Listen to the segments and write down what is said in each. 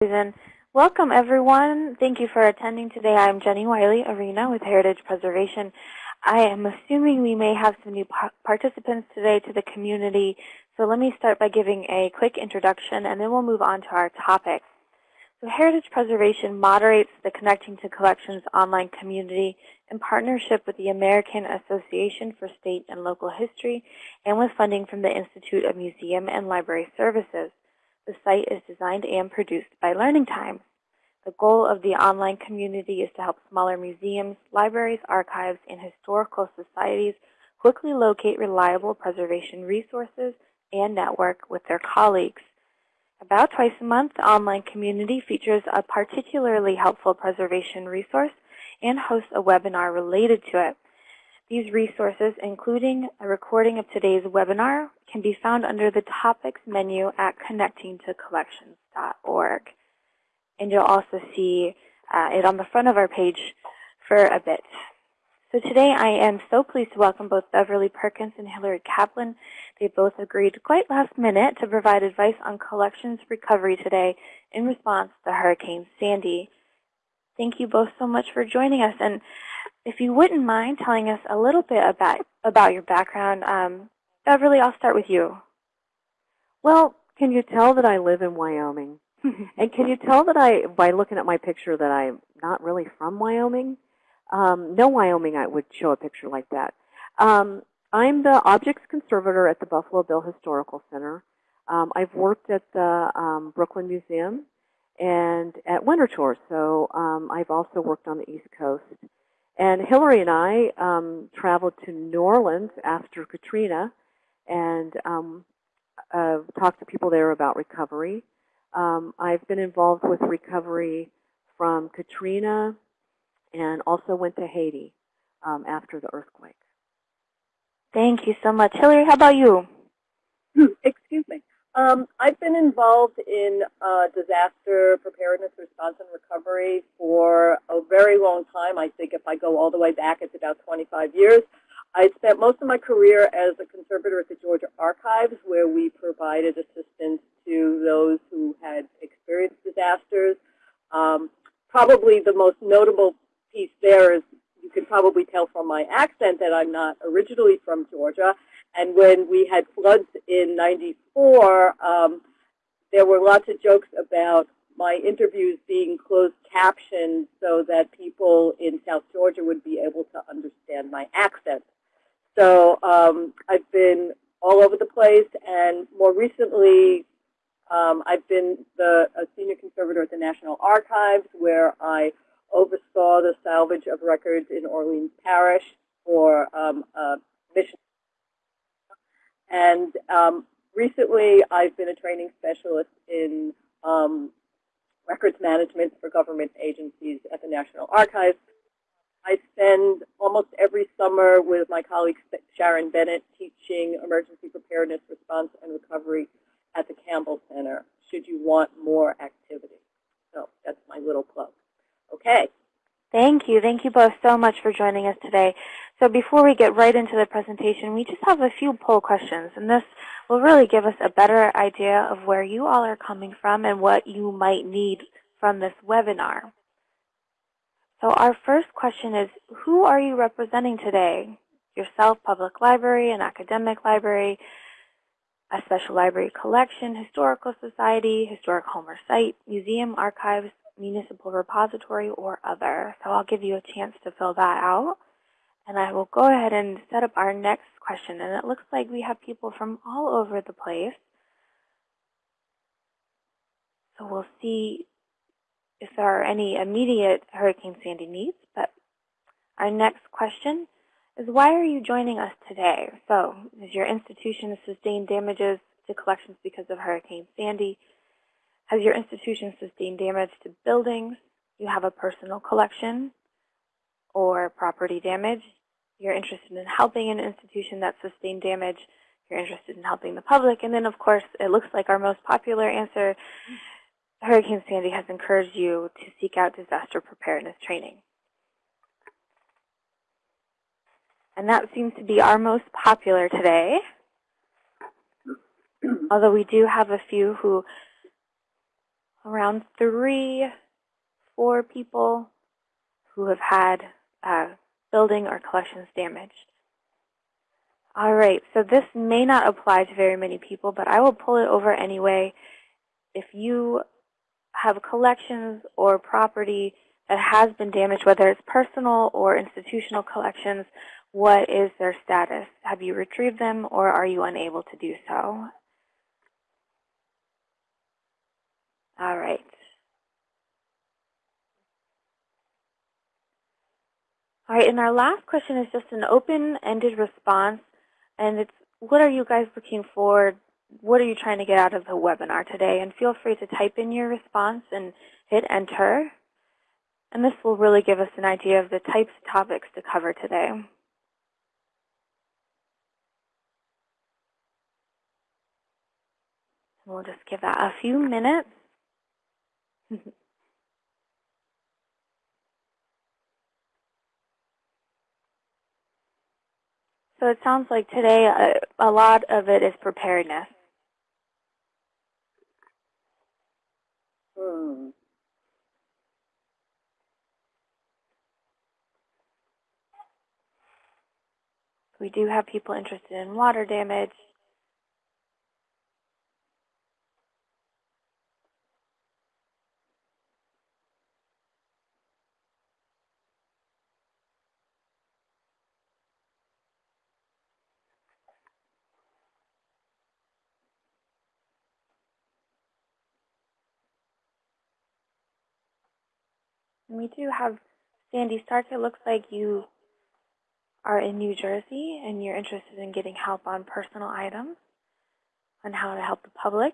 Welcome everyone. Thank you for attending today. I'm Jenny Wiley Arena with Heritage Preservation. I am assuming we may have some new participants today to the community. So let me start by giving a quick introduction and then we'll move on to our topic. So Heritage Preservation moderates the Connecting to Collections online community in partnership with the American Association for State and Local History and with funding from the Institute of Museum and Library Services. The site is designed and produced by Learning Time. The goal of the online community is to help smaller museums, libraries, archives, and historical societies quickly locate reliable preservation resources and network with their colleagues. About twice a month, the online community features a particularly helpful preservation resource and hosts a webinar related to it. These resources, including a recording of today's webinar, can be found under the Topics menu at connectingtocollections.org. And you'll also see uh, it on the front of our page for a bit. So today I am so pleased to welcome both Beverly Perkins and Hillary Kaplan. They both agreed quite last minute to provide advice on collections recovery today in response to Hurricane Sandy. Thank you both so much for joining us. And if you wouldn't mind telling us a little bit about, about your background, um, Beverly, I'll start with you. Well, can you tell that I live in Wyoming? and can you tell that I, by looking at my picture, that I'm not really from Wyoming? Um, no Wyoming I would show a picture like that. Um, I'm the objects conservator at the Buffalo Bill Historical Center. Um, I've worked at the um, Brooklyn Museum and at Winterthur, so um, I've also worked on the East Coast. And Hillary and I um, traveled to New Orleans after Katrina and um, uh, talked to people there about recovery. Um, I've been involved with recovery from Katrina and also went to Haiti um, after the earthquake. Thank you so much. Hillary, how about you? Excuse me. Um, I've been involved in uh, disaster preparedness, response, and recovery for a very long time. I think if I go all the way back, it's about 25 years. I spent most of my career as a conservator at the Georgia Archives, where we provided assistance to those who had experienced disasters. Um, probably the most notable piece there is you can probably tell from my accent that I'm not originally from Georgia. And when we had floods in 94, um, there were lots of jokes about my interviews being closed captioned so that people in South Georgia would be able to understand my accent. So um, I've been all over the place, and more recently, um, I've been the, a senior conservator at the National Archives, where I oversaw the salvage of records in Orleans Parish for um, a mission and um, recently, I've been a training specialist in um, records management for government agencies at the National Archives. I spend almost every summer with my colleague Sharon Bennett teaching emergency preparedness, response, and recovery at the Campbell Center, should you want more activity. So that's my little plug. Okay. Thank you. Thank you both so much for joining us today. So before we get right into the presentation, we just have a few poll questions. And this will really give us a better idea of where you all are coming from and what you might need from this webinar. So our first question is, who are you representing today? Yourself, public library, an academic library, a special library collection, historical society, historic home or site, museum, archives, municipal repository, or other. So I'll give you a chance to fill that out. And I will go ahead and set up our next question. And it looks like we have people from all over the place. So we'll see if there are any immediate Hurricane Sandy needs. But our next question is why are you joining us today? So is your institution sustained damages to collections because of Hurricane Sandy? Has your institution sustained damage to buildings? You have a personal collection or property damage. You're interested in helping an institution that sustained damage. You're interested in helping the public. And then, of course, it looks like our most popular answer, Hurricane Sandy has encouraged you to seek out disaster preparedness training. And that seems to be our most popular today. Although we do have a few who around three, four people who have had uh, building or collections damaged. All right, so this may not apply to very many people, but I will pull it over anyway. If you have collections or property that has been damaged, whether it's personal or institutional collections, what is their status? Have you retrieved them or are you unable to do so? All right. All right, and our last question is just an open-ended response, and it's what are you guys looking for? What are you trying to get out of the webinar today? And feel free to type in your response and hit enter. And this will really give us an idea of the types of topics to cover today. We'll just give that a few minutes. so it sounds like today a, a lot of it is preparedness. Hmm. We do have people interested in water damage. We do have Sandy Stark. It looks like you are in New Jersey and you're interested in getting help on personal items, on how to help the public.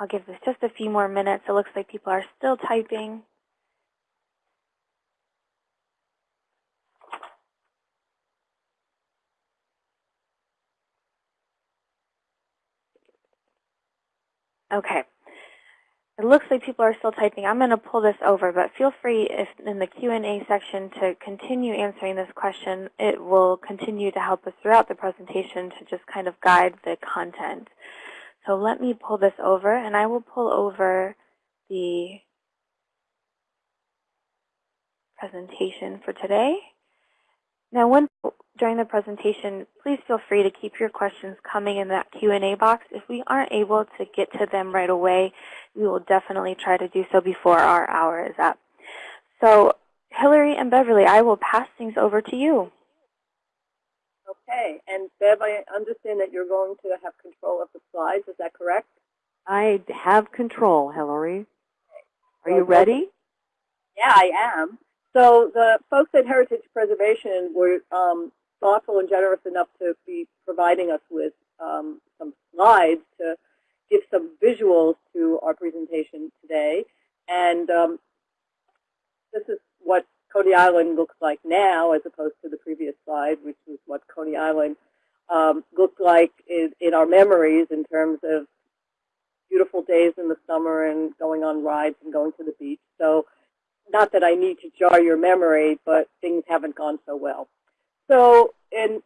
I'll give this just a few more minutes. It looks like people are still typing. Okay. It looks like people are still typing. I'm going to pull this over, but feel free if in the Q&A section to continue answering this question. It will continue to help us throughout the presentation to just kind of guide the content. So let me pull this over, and I will pull over the presentation for today. Now, when, during the presentation, please feel free to keep your questions coming in that Q&A box. If we aren't able to get to them right away, we will definitely try to do so before our hour is up. So, Hillary and Beverly, I will pass things over to you. Okay, and Bev, I understand that you're going to have control of the slides. Is that correct? I have control, Hillary. Are you ready? Yeah, I am. So the folks at Heritage Preservation were um, thoughtful and generous enough to be providing us with um, some slides to give some visuals to our presentation today. And um, this is what Coney Island looks like now as opposed to the previous slide, which was what Coney Island um, looked like in, in our memories in terms of beautiful days in the summer and going on rides and going to the beach. So not that I need to jar your memory, but things haven't gone so well. So in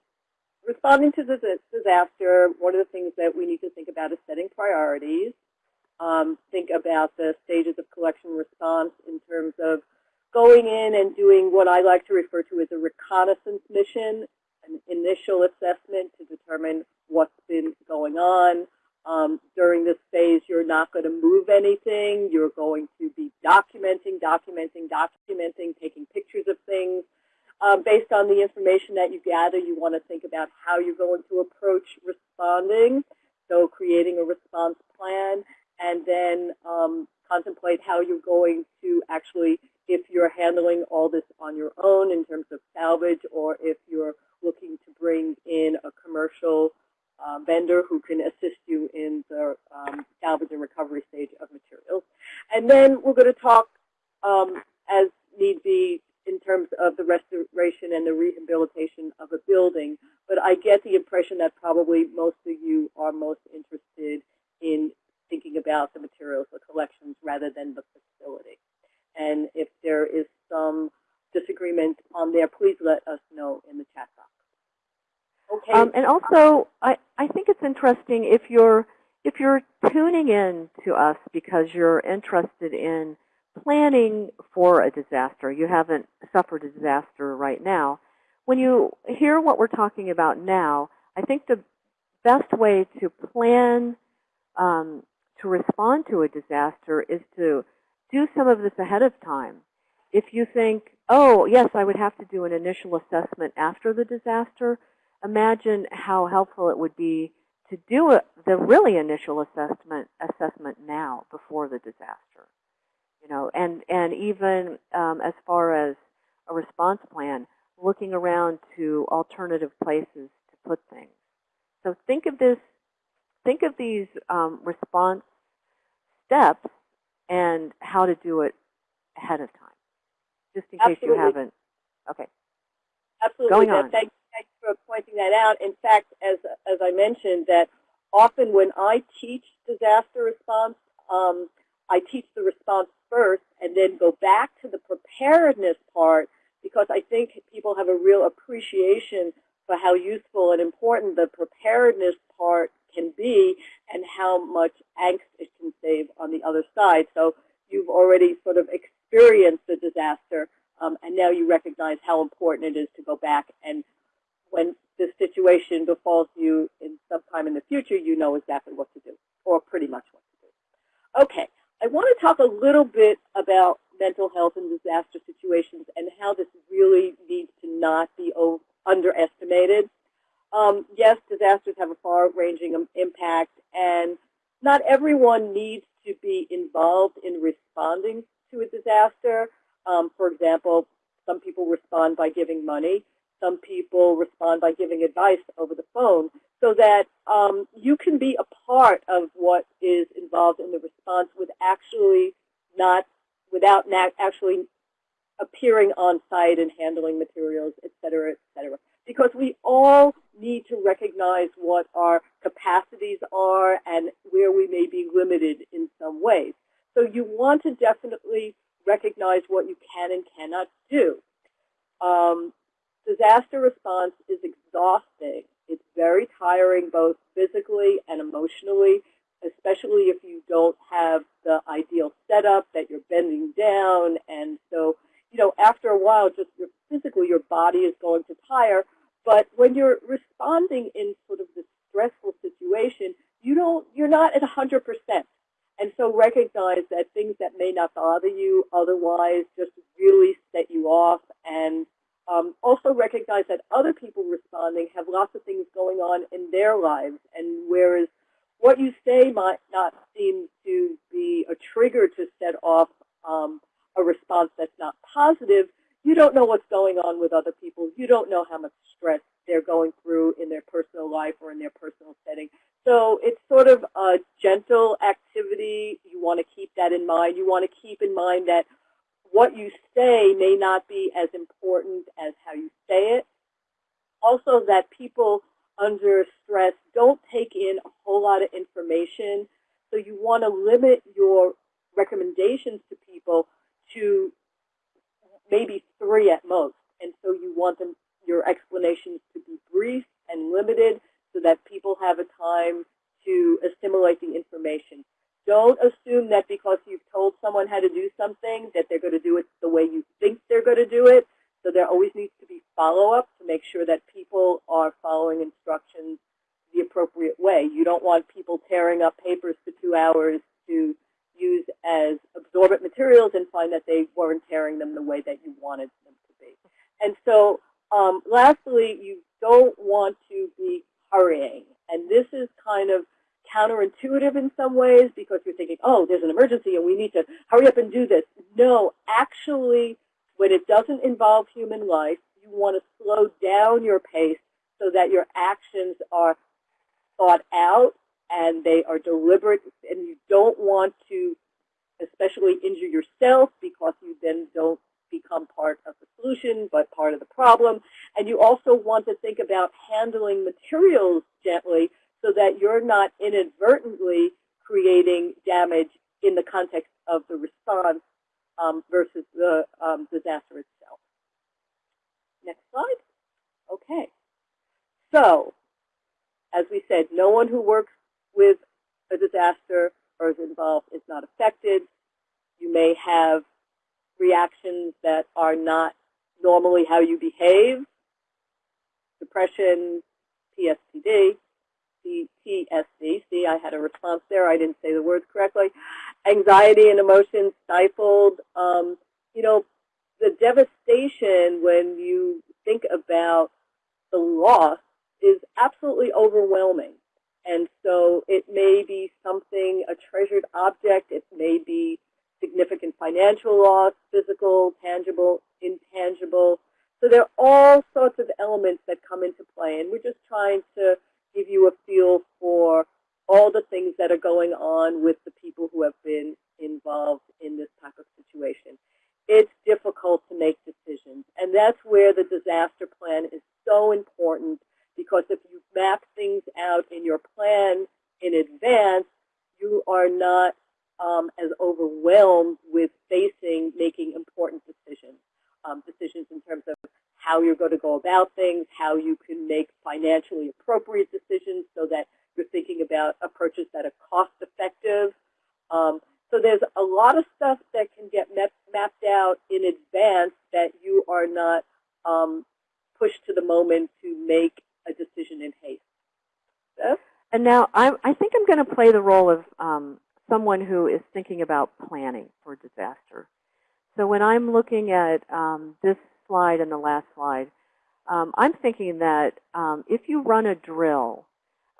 responding to this disaster, one of the things that we need to think about is setting priorities. Um, think about the stages of collection response in terms of going in and doing what I like to refer to as a reconnaissance mission, an initial assessment to determine what's been going on, um, during this phase, you're not going to move anything. You're going to be documenting, documenting, documenting, taking pictures of things. Um, based on the information that you gather, you want to think about how you're going to approach responding. So creating a response plan and then um, contemplate how you're going to actually, if you're handling all this on your own in terms of salvage or if you're looking to bring in a commercial uh, vendor who can assist you in the um, salvage and recovery stage of materials. And then we're going to talk um, as need be in terms of the restoration and the rehabilitation of a building. But I get the impression that probably most of you are most interested in thinking about the materials, the collections, rather than the facility. And if there is some disagreement on there, please let us know in the chat box. Okay. Um, and also, I, I think it's interesting if you're if you're tuning in to us because you're interested in planning for a disaster, you haven't suffered a disaster right now. When you hear what we're talking about now, I think the best way to plan um, to respond to a disaster is to do some of this ahead of time. If you think, oh, yes, I would have to do an initial assessment after the disaster, imagine how helpful it would be to do a, the really initial assessment assessment now before the disaster. You know, and and even um, as far as a response plan, looking around to alternative places to put things. So think of this, think of these um, response steps and how to do it ahead of time, just in Absolutely. case you haven't. Okay. Absolutely. Going That- on. Thanks, thanks for pointing that out. In fact, as as I mentioned, that often when I teach disaster response, um, I teach the response first and then go back to the preparedness part because I think people have a real appreciation for how useful and important the preparedness part can be and how much angst it can save on the other side. So you've already sort of experienced the disaster um, and now you recognize how important it is to go back and when this situation befalls you in sometime in the future, you know exactly what to do, or pretty much what to do. Okay, I want to talk a little bit about mental health in disaster situations and how this really needs to not be underestimated. Um, yes, disasters have a far-ranging impact, and not everyone needs to be involved in responding to a disaster. Um, for example, some people respond by giving money. Some people respond by giving advice over the phone so that um, you can be a part of what is involved in the response with actually not, without actually appearing on site and handling materials, et cetera, et cetera. Because we all need to recognize what our capacities are and where we may be limited in some ways. So you want to definitely recognize what you can and cannot do. Um, disaster response is exhausting. It's very tiring both physically and emotionally, especially if you don't have the ideal setup that you're bending down. And so, you know, after a while, just your, physically your body is going to tire. But when you're responding in sort of this stressful situation, you don't, you're not at 100%. And so recognize that things that may not bother you otherwise just really set you off. And um, also recognize that other people responding have lots of things going on in their lives. And whereas what you say might not seem to be a trigger to set off um, a response that's not positive, you don't know what's going on with other people. You don't know how much stress they're going through in their personal life or in their personal setting. So it's sort of a gentle activity. You want to keep that in mind. You want to keep in mind that what you say may not be as important as how you say it. Also that people under stress don't take in a whole lot of information. So you want to limit your recommendations to people to maybe three at most. And so you want them, your explanations to be brief and limited so that people have a time to assimilate the information. Don't assume that because you've told someone how to do something that they're going to do it the way you think they're going to do it. So there always needs to be follow-up to make sure that people are following instructions the appropriate way. You don't want people tearing up papers for two hours to use as absorbent materials and find that they weren't tearing them the way that you wanted them to be. And so um, lastly, you don't want to be hurrying. And this is kind of counterintuitive in some ways because you're thinking, oh, there's an emergency and we need to hurry up and do this. No, actually, when it doesn't involve human life, you want to slow down your pace so that your actions are thought out and they are deliberate and you don't want to especially injure yourself because you then don't become part of the solution but part of the problem. And you also want to think about handling materials gently so that you're not inadvertently creating damage in the context of the response um, versus the um, disaster itself. Next slide. Okay. So, as we said, no one who works with a disaster or is involved is not affected. You may have reactions that are not normally how you behave, depression, PSTD, PTSD. See, I had a response there. I didn't say the words correctly. Anxiety and emotions stifled. Um, you know, the devastation when you think about the loss is absolutely overwhelming. And so it may be something, a treasured object. It may be significant financial loss, physical, tangible, intangible. So there are all sorts of elements that come into play. And we're just trying to give you a feel for all the things that are going on with the people who have been involved in this type of situation. It's difficult to make decisions. And that's where the disaster plan is so important because if you map things out in your plan in advance, you are not um, as overwhelmed with facing making important decisions. Um, decisions in terms of how you're going to go about things, how you can make financially appropriate decisions so that you're thinking about approaches that are cost effective. Um, so there's a lot of stuff that can get mapped out in advance that you are not um, pushed to the moment to make a decision in haste. Bev? And now I, I think I'm going to play the role of um, someone who is thinking about planning for disaster. So when I'm looking at um, this slide and the last slide, um, I'm thinking that um, if you run a drill,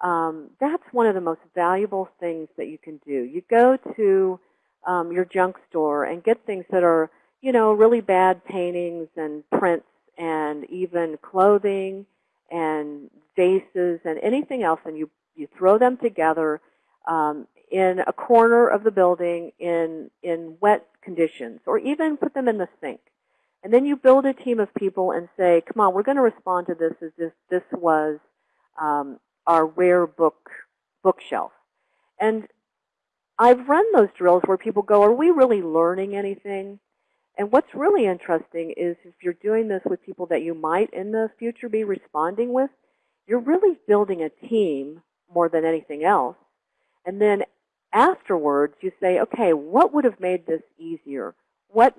um, that's one of the most valuable things that you can do. You go to um, your junk store and get things that are, you know, really bad paintings and prints and even clothing and vases and anything else, and you, you throw them together um, in a corner of the building in, in wet conditions, or even put them in the sink. And then you build a team of people and say, come on, we're going to respond to this as if this was um, our rare book bookshelf. And I've run those drills where people go, are we really learning anything? And what's really interesting is if you're doing this with people that you might in the future be responding with, you're really building a team more than anything else. And then afterwards, you say, okay, what would have made this easier? What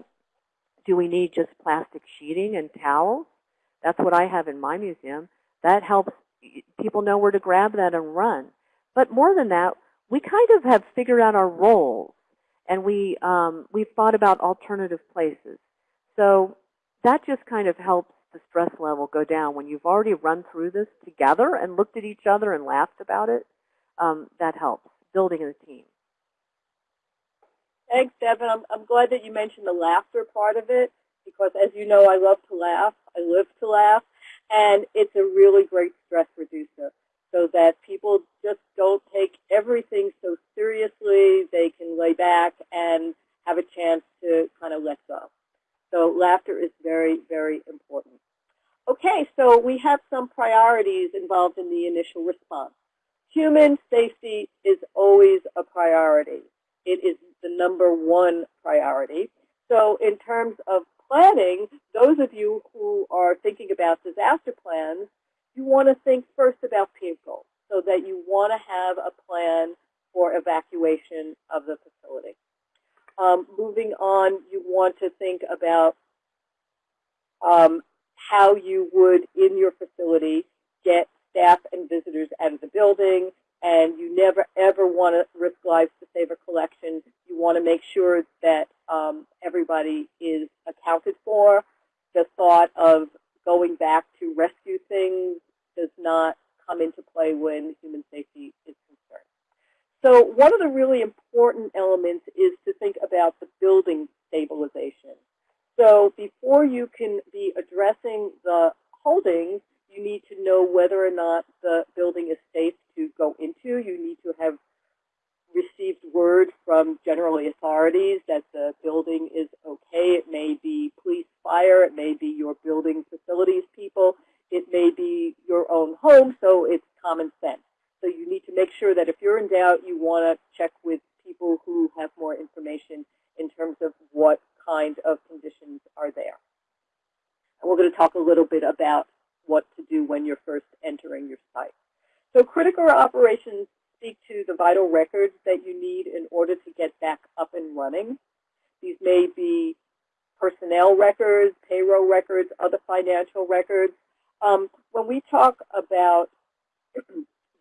do we need just plastic sheeting and towels? That's what I have in my museum. That helps people know where to grab that and run. But more than that, we kind of have figured out our roles, and we um, we've thought about alternative places. So that just kind of helps the stress level go down when you've already run through this together and looked at each other and laughed about it. Um, that helps building a team. Thanks, Devin. I'm, I'm glad that you mentioned the laughter part of it because, as you know, I love to laugh. I live to laugh. And it's a really great stress reducer so that people just don't take everything so seriously. They can lay back and have a chance to kind of let go. So laughter is very, very important. Okay, so we have some priorities involved in the initial response. Human safety is always a priority. It is the number one priority. So in terms of planning, those of you who are thinking about disaster plans, you want to think first about people so that you want to have a plan for evacuation of the facility. Um, moving on, you want to think about um, how you would, in your facility, get staff and visitors out of the building, and you never ever want to risk lives to save a collection. You want to make sure that um, everybody is accounted for. The thought of going back to rescue things does not come into play when human safety is concerned. So one of the really important elements is to think about the building stabilization. So before you can be addressing the holdings, you need to know whether or not the building is safe to go into. You need to have received word from generally authorities that the building is okay. It may be police, fire. It may be your building facilities people. It may be your own home, so it's common sense. So you need to make sure that if you're in doubt, you want to check with people who have more information in terms of what kind of conditions are there. And we're going to talk a little bit about what to do when you're first entering your site. So critical operations speak to the vital records that you need in order to get back up and running. These may be personnel records, payroll records, other financial records. Um, when we talk about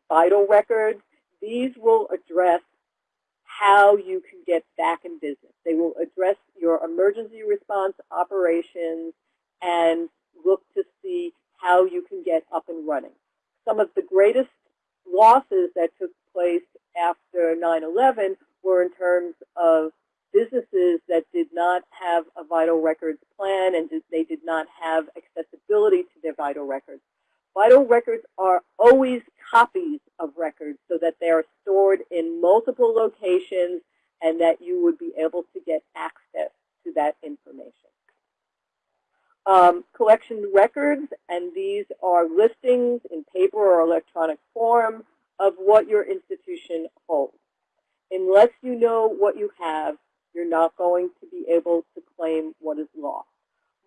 vital records, these will address how you can get back in business. They will address your emergency response operations and look to see how you can get up and running. Some of the greatest losses that took place after 9-11 were in terms of businesses that did not have a vital records plan and they did not have accessibility to their vital records. Vital records are always copies of records so that they are stored in multiple locations and that you would be able to get access to that information. Um, collection records, and these are listings in paper or electronic form of what your institution holds. Unless you know what you have, you're not going to be able to claim what is lost.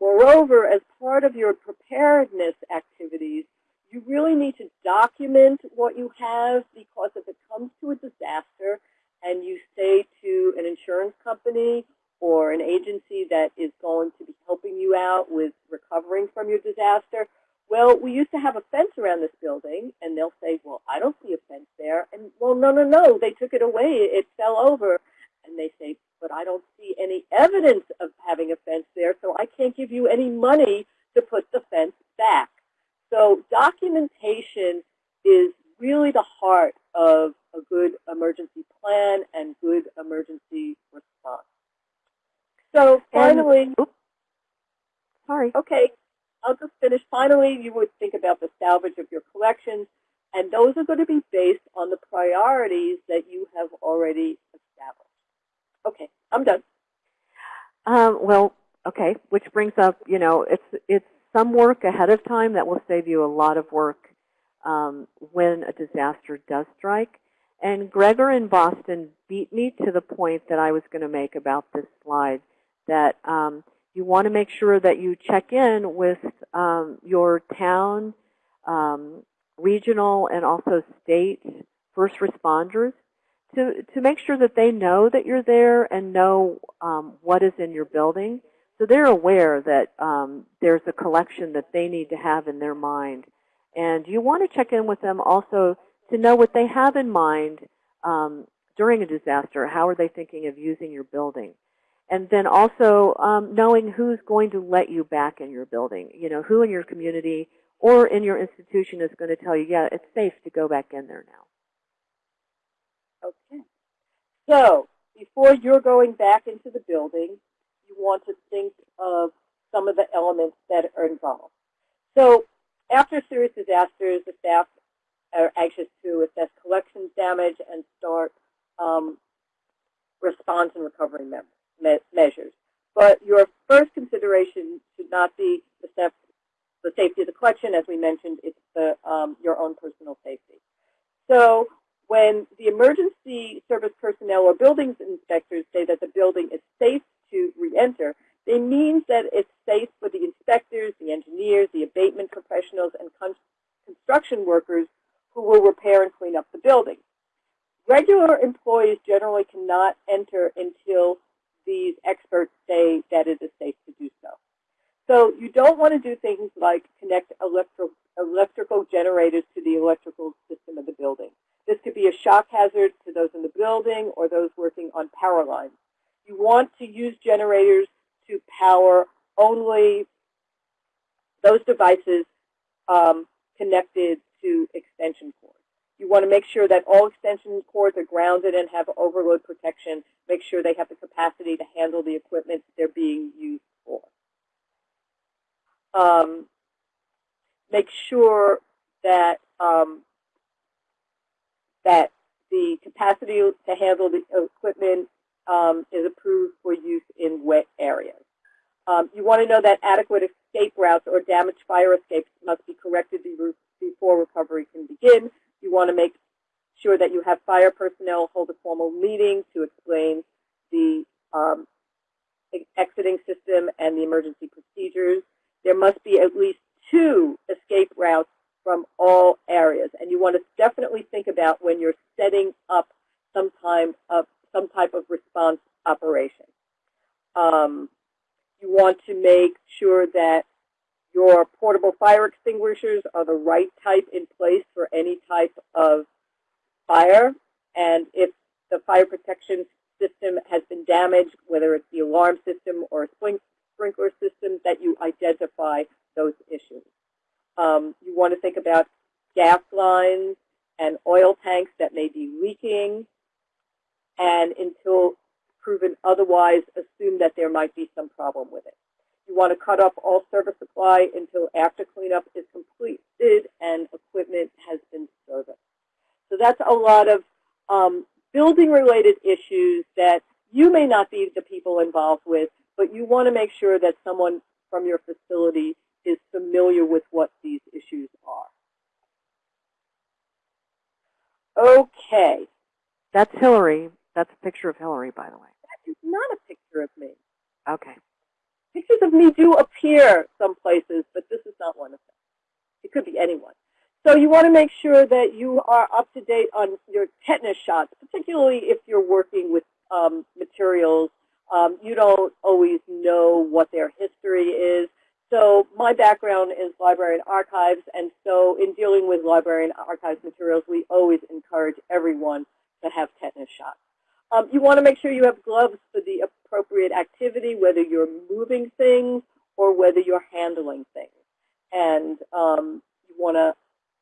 Moreover, as part of your preparedness activities, you really need to document what you have because if it comes to a disaster and you say to an insurance company or an agency that is going to be helping you out with recovering from your disaster, well, we used to have a fence around this building, and they'll say, well, I don't see a fence there. And, well, no, no, no, they took it away. It fell over. And they say, but I don't see any evidence of having a fence there, so I can't give you any money to put the fence back. So documentation is really the heart of a good emergency plan and good emergency response. So finally, and, sorry. Okay, I'll just finish. Finally, you would think about the salvage of your collections, and those are going to be based on the priorities that you have already established. Okay, I'm done. Um, well, okay, which brings up, you know, it's it's some work ahead of time that will save you a lot of work um, when a disaster does strike. And Gregor in Boston beat me to the point that I was going to make about this slide, that um, you want to make sure that you check in with um, your town, um, regional, and also state first responders to, to make sure that they know that you're there and know um, what is in your building. So they're aware that um, there's a collection that they need to have in their mind. And you want to check in with them also to know what they have in mind um, during a disaster. How are they thinking of using your building? And then also um, knowing who's going to let you back in your building. You know, who in your community or in your institution is going to tell you, yeah, it's safe to go back in there now. Okay. So before you're going back into the building, you want to think of some of the elements that are involved. So after serious disasters, the staff are anxious to assess collections damage and start um, response and recovery me measures. But your first consideration should not be the, the, safety of the collection. As we mentioned, it's the, um, your own personal safety. So when the emergency service personnel or buildings inspectors say that the building is safe to re-enter, it means that it's safe for the inspectors, the engineers, the abatement professionals, and construction workers who will repair and clean up the building. Regular employees generally cannot enter until these experts say that it is safe to do so. So you don't want to do things like connect electro electrical generators to the electrical system of the building. This could be a shock hazard to those in the building or those working on power lines. You want to use generators to power only those devices um, connected to extension cords. You want to make sure that all extension cords are grounded and have overload protection. Make sure they have the capacity to handle the equipment they're being used for. Um, make sure that um, that the capacity to handle the equipment um, is approved for use in wet areas. Um, you want to know that adequate escape routes or damaged fire escapes must be corrected before recovery can begin. You want to make sure that you have fire personnel hold a formal meeting to explain the um, exiting system and the emergency procedures. There must be at least two escape routes from all areas. And you want to definitely think about when you're setting up some, time of, some type of response operation. Um, you want to make sure that your portable fire extinguishers are the right type in place for any type of fire. And if the fire protection system has been damaged, whether it's the alarm system or a sprinkler system, that you identify those issues. Um, you want to think about gas lines and oil tanks that may be leaking. And until proven otherwise, assume that there might be some problem with it. You want to cut off all service supply until after cleanup is completed and equipment has been serviced. So that's a lot of um, building-related issues that you may not be the people involved with, but you want to make sure that someone from your facility is familiar with what these issues are. Okay. That's Hillary. That's a picture of Hillary, by the way. That is not a picture of me. Okay. Pictures of me do appear some places, but this is not one of them. It could be anyone. So you want to make sure that you are up to date on your tetanus shots, particularly if you're working with um, materials. Um, you don't always know what their history is. So my background is library and archives, and so in dealing with library and archives materials, we always encourage everyone to have tetanus shots. Um, you want to make sure you have gloves for the appropriate activity, whether you're moving things or whether you're handling things. And um, you want to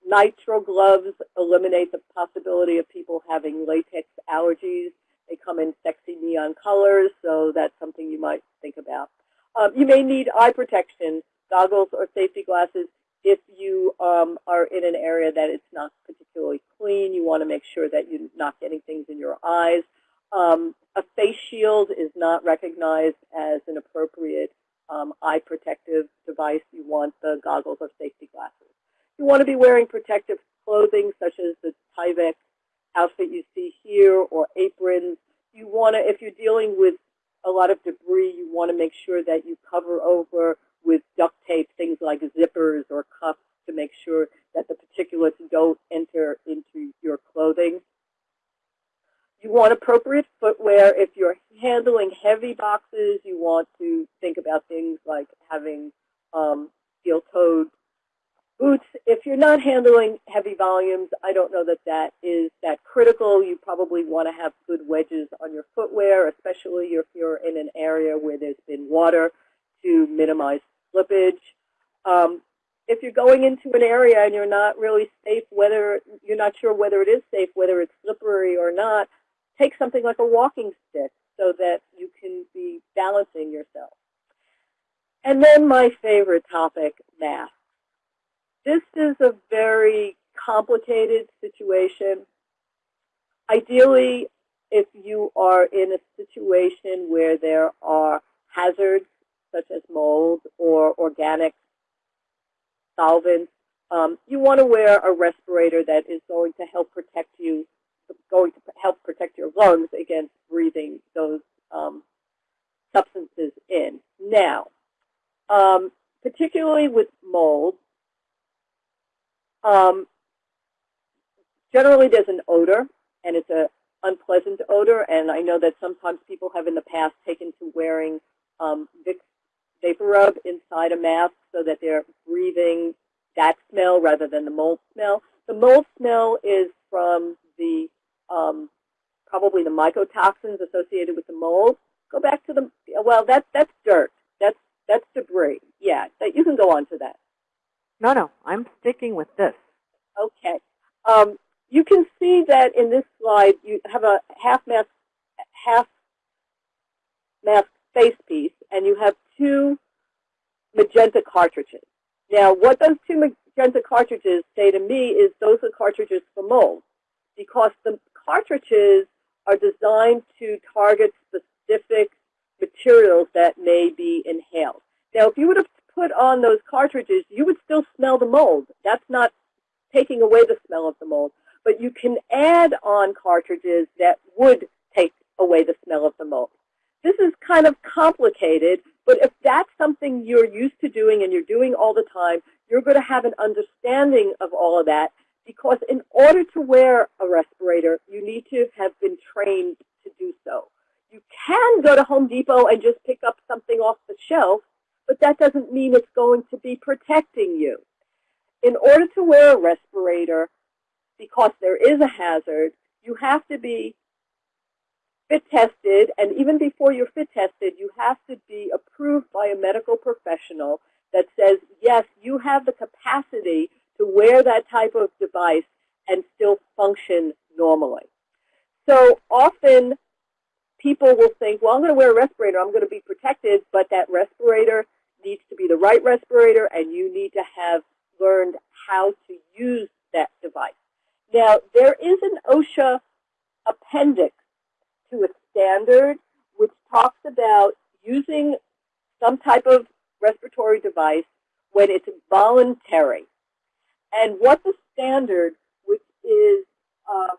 nitrile gloves eliminate the possibility of people having latex allergies. They come in sexy neon colors, so that's something you might think about. Um, you may need eye protection, goggles or safety glasses. If you um, are in an area that it's not particularly clean, you want to make sure that you're not getting things in your eyes. Um, a face shield is not recognized as an appropriate um, eye protective device. You want the goggles or safety glasses. You want to be wearing protective clothing such as the Tyvek outfit you see here or aprons. You want to, if you're dealing with a lot of debris, you want to make sure that you cover over with duct tape things like zippers or cuffs to make sure that the particulates don't enter into your clothing. You want appropriate footwear. If you're handling heavy boxes, you want to think about things like having um, steel-toed boots. If you're not handling heavy volumes, I don't know that that is that critical. You probably want to have good wedges on your footwear, especially if you're in an area where there's been water to minimize slippage. Um, if you're going into an area and you're not really safe, whether you're not sure whether it is safe, whether it's slippery or not, take something like a walking stick so that you can be balancing yourself. And then my favorite topic, math. This is a very complicated situation. Ideally, if you are in a situation where there are hazards such as mold or organic solvents, um, you want to wear a respirator that is going to help protect you, going to help protect your lungs against breathing those um, substances in. Now, um, particularly with mold, um, generally there's an odor, and it's an unpleasant odor, and I know that sometimes people have in the past taken to wearing um, Vicks VapoRub inside a mask so that they're breathing that smell rather than the mold smell. The mold smell is from the um, probably the mycotoxins associated with the mold. Go back to the well, that's that's dirt. That's that's debris. Yeah, that you can go on to that. No, no, I'm sticking with this. Okay. Um, you can see that in this slide you have a half mask half mask face piece, and you have two magenta cartridges. Now, what those two magenta cartridges say to me is those are cartridges for mold, because the cartridges are designed to target specific materials that may be inhaled. Now, if you would have put on those cartridges, you would still smell the mold. That's not taking away the smell of the mold. But you can add on cartridges that would take away the smell of the mold. This is kind of complicated, But if that's something you're used to doing and you're doing all the time, you're going to have an understanding of all of that because in order to wear a respirator, you need to have been trained to do so. You can go to Home Depot and just pick up something off the shelf, but that doesn't mean it's going to be protecting you. In order to wear a respirator, because there is a hazard, you have to be fit tested, and even before you're fit tested, you have to be approved by a medical professional that says, yes, you have the capacity to wear that type of device and still function normally. So often people will think, well, I'm going to wear a respirator, I'm going to be protected, but that respirator needs to be the right respirator and you need to have learned how to use that device. Now, there is an OSHA appendix to a standard which talks about using some type of respiratory device when it's voluntary. And what the standard, which is um,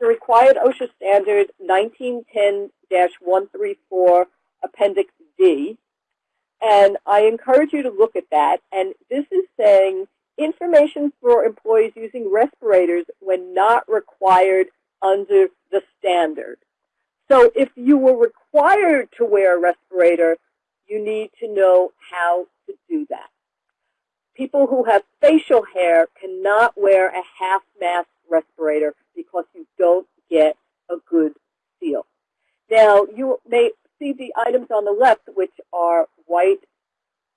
the required OSHA standard 1910-134 Appendix D, and I encourage you to look at that. And this is saying information for employees using respirators when not required under the standard. So if you were required to wear a respirator, you need to know how to do that. People who have facial hair cannot wear a half mask respirator because you don't get a good seal. Now, you may see the items on the left, which are white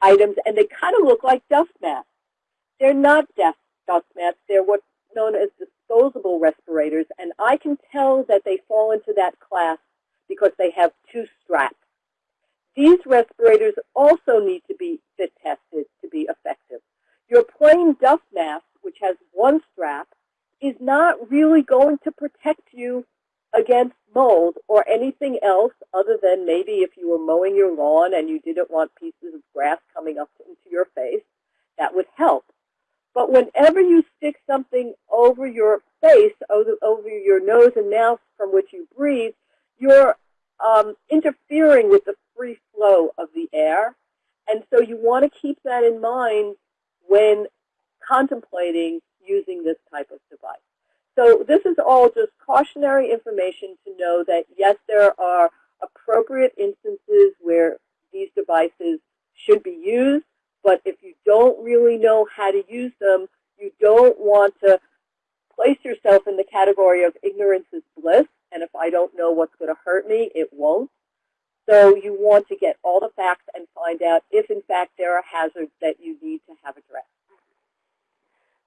items, and they kind of look like dust masks. They're not dust, dust masks. They're what's known as disposable respirators, and I can tell that they fall into that class because they have two straps. These respirators also need to be fit tested to be effective. Your plain dust mask, which has one strap, is not really going to protect you against mold or anything else other than maybe if you were mowing your lawn and you didn't want pieces of grass coming up into your face, that would help. But whenever you stick something over your face, over your nose and mouth from which you breathe, you're um, interfering with the free flow of the air. And so you want to keep that in mind when contemplating using this type of device. So this is all just cautionary information to know that, yes, there are appropriate instances where these devices should be used, but if you don't really know how to use them, you don't want to place yourself in the category of ignorance is bliss, and if I don't know what's going to hurt me, it won't. So you want to get all the facts and find out if, in fact, there are hazards that you need to have addressed.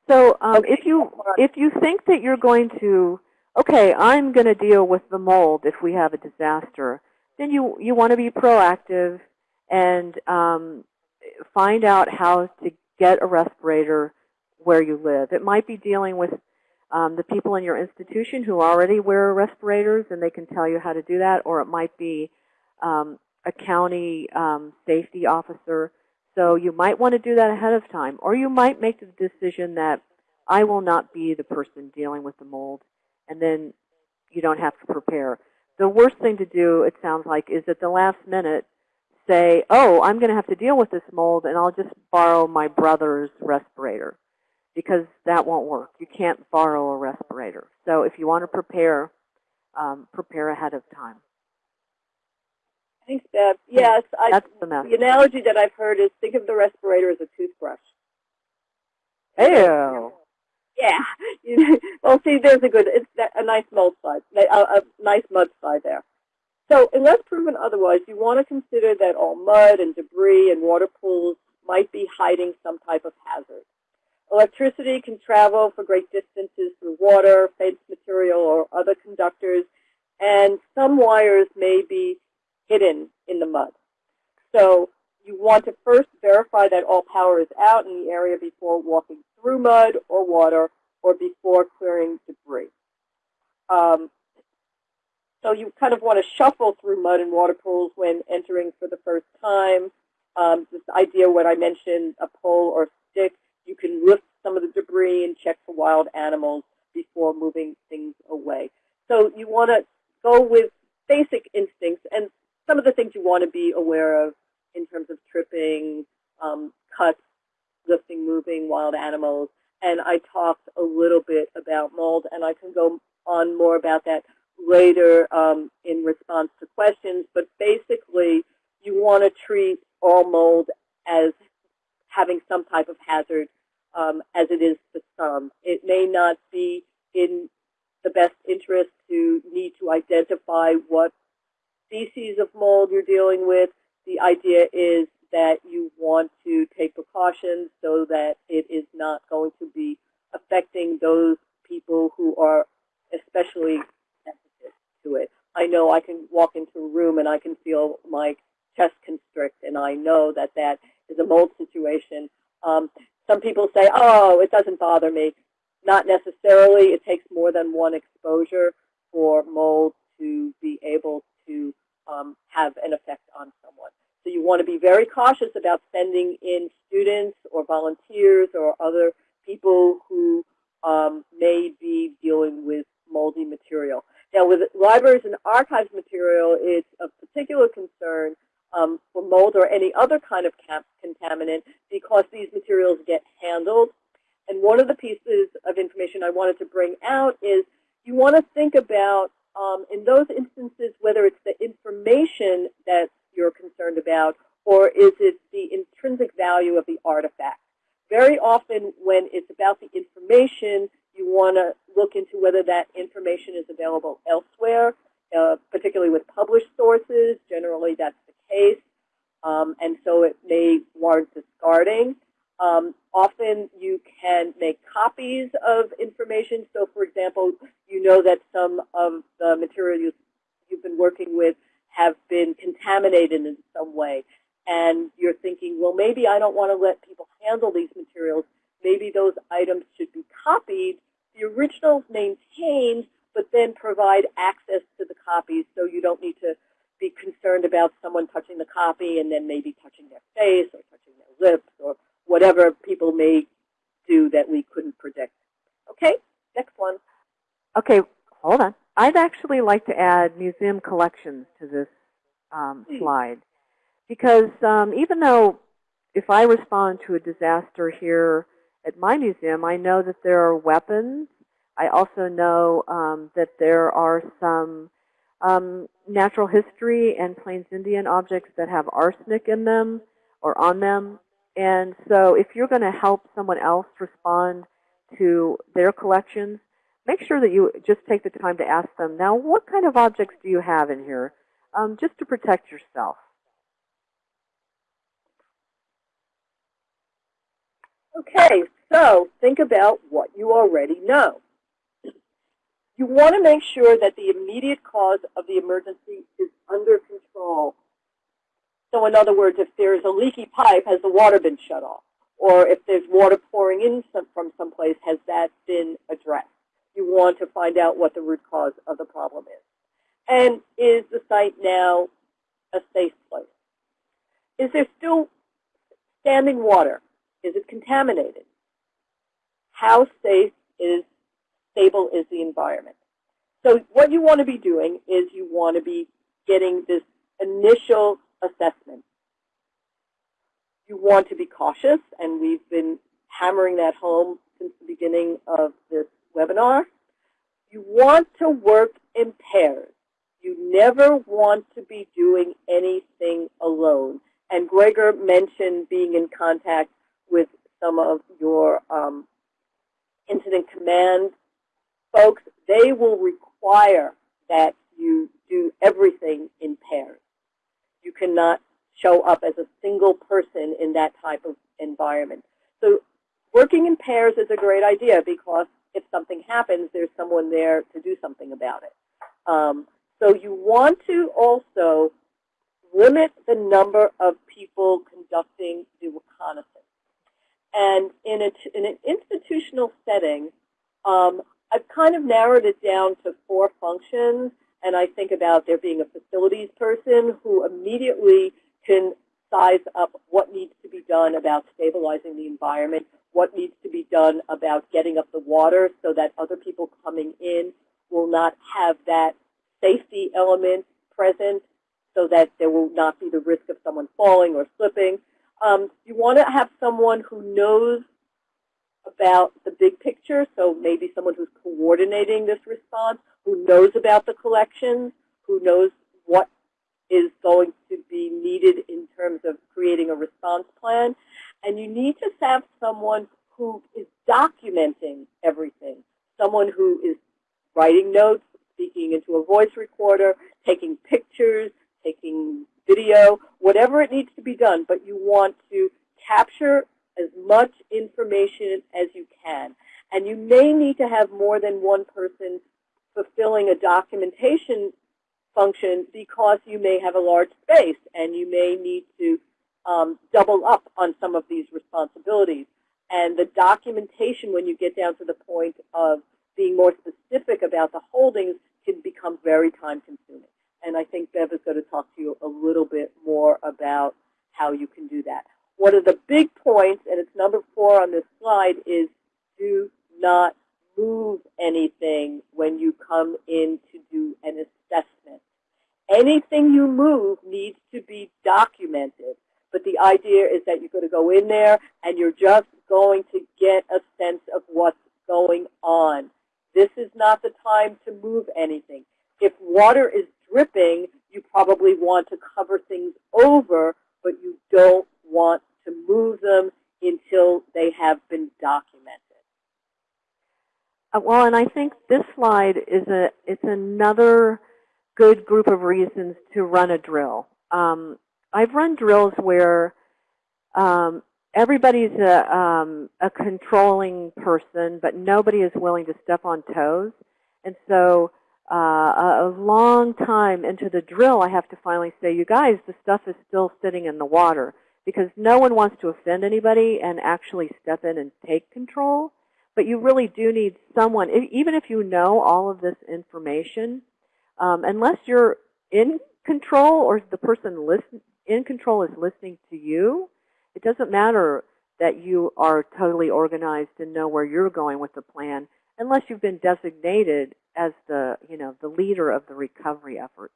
So um, okay. if you if you think that you're going to, okay, I'm going to deal with the mold if we have a disaster, then you you want to be proactive and um, find out how to get a respirator where you live. It might be dealing with um, the people in your institution who already wear respirators and they can tell you how to do that, or it might be um, a county um, safety officer so you might want to do that ahead of time. Or you might make the decision that I will not be the person dealing with the mold, and then you don't have to prepare. The worst thing to do, it sounds like, is at the last minute say, oh, I'm going to have to deal with this mold, and I'll just borrow my brother's respirator, because that won't work. You can't borrow a respirator. So if you want to prepare, um, prepare ahead of time. Thanks, Deb. Yes, I, That's the message. the analogy that I've heard is think of the respirator as a toothbrush. Ew. Yeah. well, see, there's a good, it's a nice mold slide, a, a nice mud slide there. So unless proven otherwise, you want to consider that all mud and debris and water pools might be hiding some type of hazard. Electricity can travel for great distances through water, fence material, or other conductors, and some wires may be hidden in the mud. So you want to first verify that all power is out in the area before walking through mud or water or before clearing debris. Um, so you kind of want to shuffle through mud and water pools when entering for the first time. Um, this idea when I mentioned a pole or stick, you can lift some of the debris and check for wild animals before moving things away. So you want to go with basic instincts. And some of the things you want to be aware of in terms of tripping, um, cuts, lifting, moving, wild animals. And I talked a little bit about mold, and I can go on more about that later um, in response to questions. But basically, you want to treat all mold as having some type of hazard um, as it is to some. It may not be in the best interest to need to identify what species of mold you're dealing with. The idea is that you want to take precautions so that it is not going to be affecting those people who are especially sensitive to it. I know I can walk into a room and I can feel my chest constrict, and I know that that is a mold situation. Um, some people say, oh, it doesn't bother me. Not necessarily. It takes more than one exposure for mold to be able to um, have an effect on someone. So you want to be very cautious about sending in students or volunteers or other people who um, may be dealing with moldy material. Now with libraries and archives material, it's of particular concern um, for mold or any other kind of contaminant because these materials get handled. And one of the pieces of information I wanted to bring out is you want to think about, um, in those instances, whether it's the information that you're concerned about or is it the intrinsic value of the artifact. Very often when it's about the information, you want to look into whether that information is available elsewhere, uh, particularly with published sources. Generally, that's the case, um, and so it may warrant discarding. Um, often you can make copies of information. So for example, you know that some of the material you, you've been working with have been contaminated in some way. And you're thinking, well, maybe I don't want to let people handle these materials. Maybe those items should be copied, the originals maintained, but then provide access to the copies so you don't need to be concerned about someone touching the copy and then maybe touching their face or touching their lips or whatever people may do that we couldn't predict. Okay, next one. Okay, hold on. I'd actually like to add museum collections to this um, slide because um, even though if I respond to a disaster here at my museum, I know that there are weapons. I also know um, that there are some um, natural history and Plains Indian objects that have arsenic in them or on them. And so if you're going to help someone else respond to their collections, make sure that you just take the time to ask them, now what kind of objects do you have in here, um, just to protect yourself. Okay, so think about what you already know. You want to make sure that the immediate cause of the emergency is under control. In other words, if there's a leaky pipe, has the water been shut off? Or if there's water pouring in some, from someplace, has that been addressed? You want to find out what the root cause of the problem is. And is the site now a safe place? Is there still standing water? Is it contaminated? How safe is stable is the environment. So what you want to be doing is you want to be getting this initial assessment. You want to be cautious, and we've been hammering that home since the beginning of this webinar. You want to work in pairs. You never want to be doing anything alone. And Gregor mentioned being in contact with some of your um, incident command folks, they will require that you do everything in pairs. You cannot show up as a single person in that type of environment. So working in pairs is a great idea because if something happens, there's someone there to do something about it. Um, so you want to also limit the number of people conducting the reconnaissance. And in, a, in an institutional setting, um, I've kind of narrowed it down to four functions, and I think about there being a facilities person who immediately can size up what needs to be done about stabilizing the environment, what needs to be done about getting up the water so that other people coming in will not have that safety element present. so that there will not be the risk of someone falling or slipping. Um, you want to have someone who knows about the big picture, so maybe someone who's coordinating this response, who knows about the collections, who knows what is going to be needed in terms of creating a response plan. And you need to have someone who is documenting everything, someone who is writing notes, speaking into a voice recorder, taking pictures, taking video, whatever it needs to be done, but you want to capture as much information as you can. And you may need to have more than one person fulfilling a documentation function because you may have a large space and you may need to um, double up on some of these responsibilities. And the documentation, when you get down to the point of being more specific about the holdings, can become very time consuming. And I think Bev is going to talk to you a little bit more about how you can do that. One of the big points, and it's number four on this slide, is do not move anything when you come in to do an assessment. Anything you move needs to be documented. But the idea is that you're going to go in there and you're just going to get a sense of what's going on. This is not the time to move anything. If water is dripping, you probably want to cover things over, but you don't want to move them until they have been documented. Uh, well, and I think this slide is a it's another good group of reasons to run a drill. Um, I've run drills where um, everybody's a, um, a controlling person, but nobody is willing to step on toes. And so uh, a long time into the drill, I have to finally say, you guys, the stuff is still sitting in the water because no one wants to offend anybody and actually step in and take control. But you really do need someone, even if you know all of this information, um, unless you're in control or the person listen, in control is listening to you, it doesn't matter that you are totally organized and know where you're going with the plan unless you've been designated as the, you know, the leader of the recovery effort.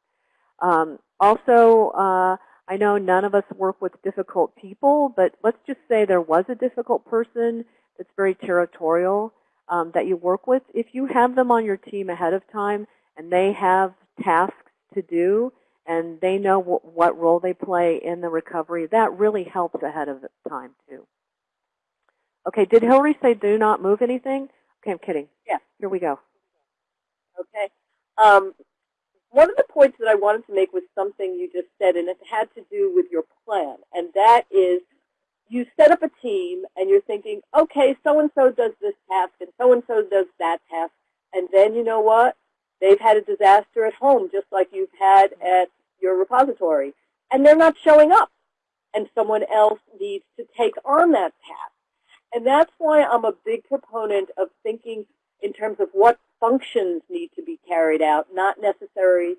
Um, also, uh, I know none of us work with difficult people, but let's just say there was a difficult person that's very territorial um, that you work with. If you have them on your team ahead of time and they have tasks to do and they know what role they play in the recovery, that really helps ahead of time too. Okay, did Hillary say do not move anything? Okay, I'm kidding. Yeah. Here we go. Okay. Um, one of the points that I wanted to make was something you just said, and it had to do with your plan. And that is you set up a team, and you're thinking, okay, so-and-so does this task, and so-and-so does that task. And then you know what? They've had a disaster at home, just like you've had at your repository. And they're not showing up. And someone else needs to take on that task. And that's why I'm a big proponent of thinking in terms of what functions need to be carried out, not necessarily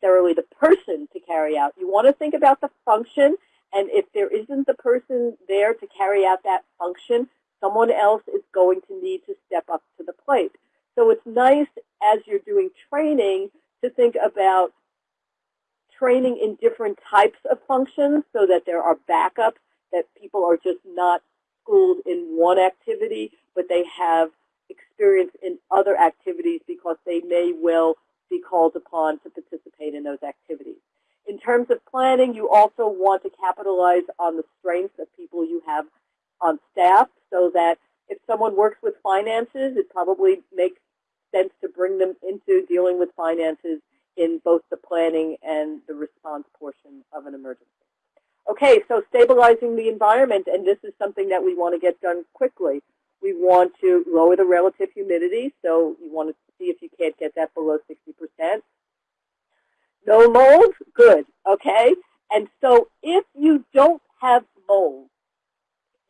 the person to carry out. You want to think about the function, and if there isn't the person there to carry out that function, someone else is going to need to step up to the plate. So it's nice as you're doing training to think about training in different types of functions so that there are backups, that people are just not schooled in one activity, but they have experience in other activities because they may well be called upon to participate in those activities. In terms of planning, you also want to capitalize on the strengths of people you have on staff so that if someone works with finances, it probably makes sense to bring them into dealing with finances in both the planning and the response portion of an emergency. Okay, so stabilizing the environment, and this is something that we want to get done quickly. We want to lower the relative humidity, so you want to see if you can't get that below 60%. No mold? Good, okay? And so if you don't have mold,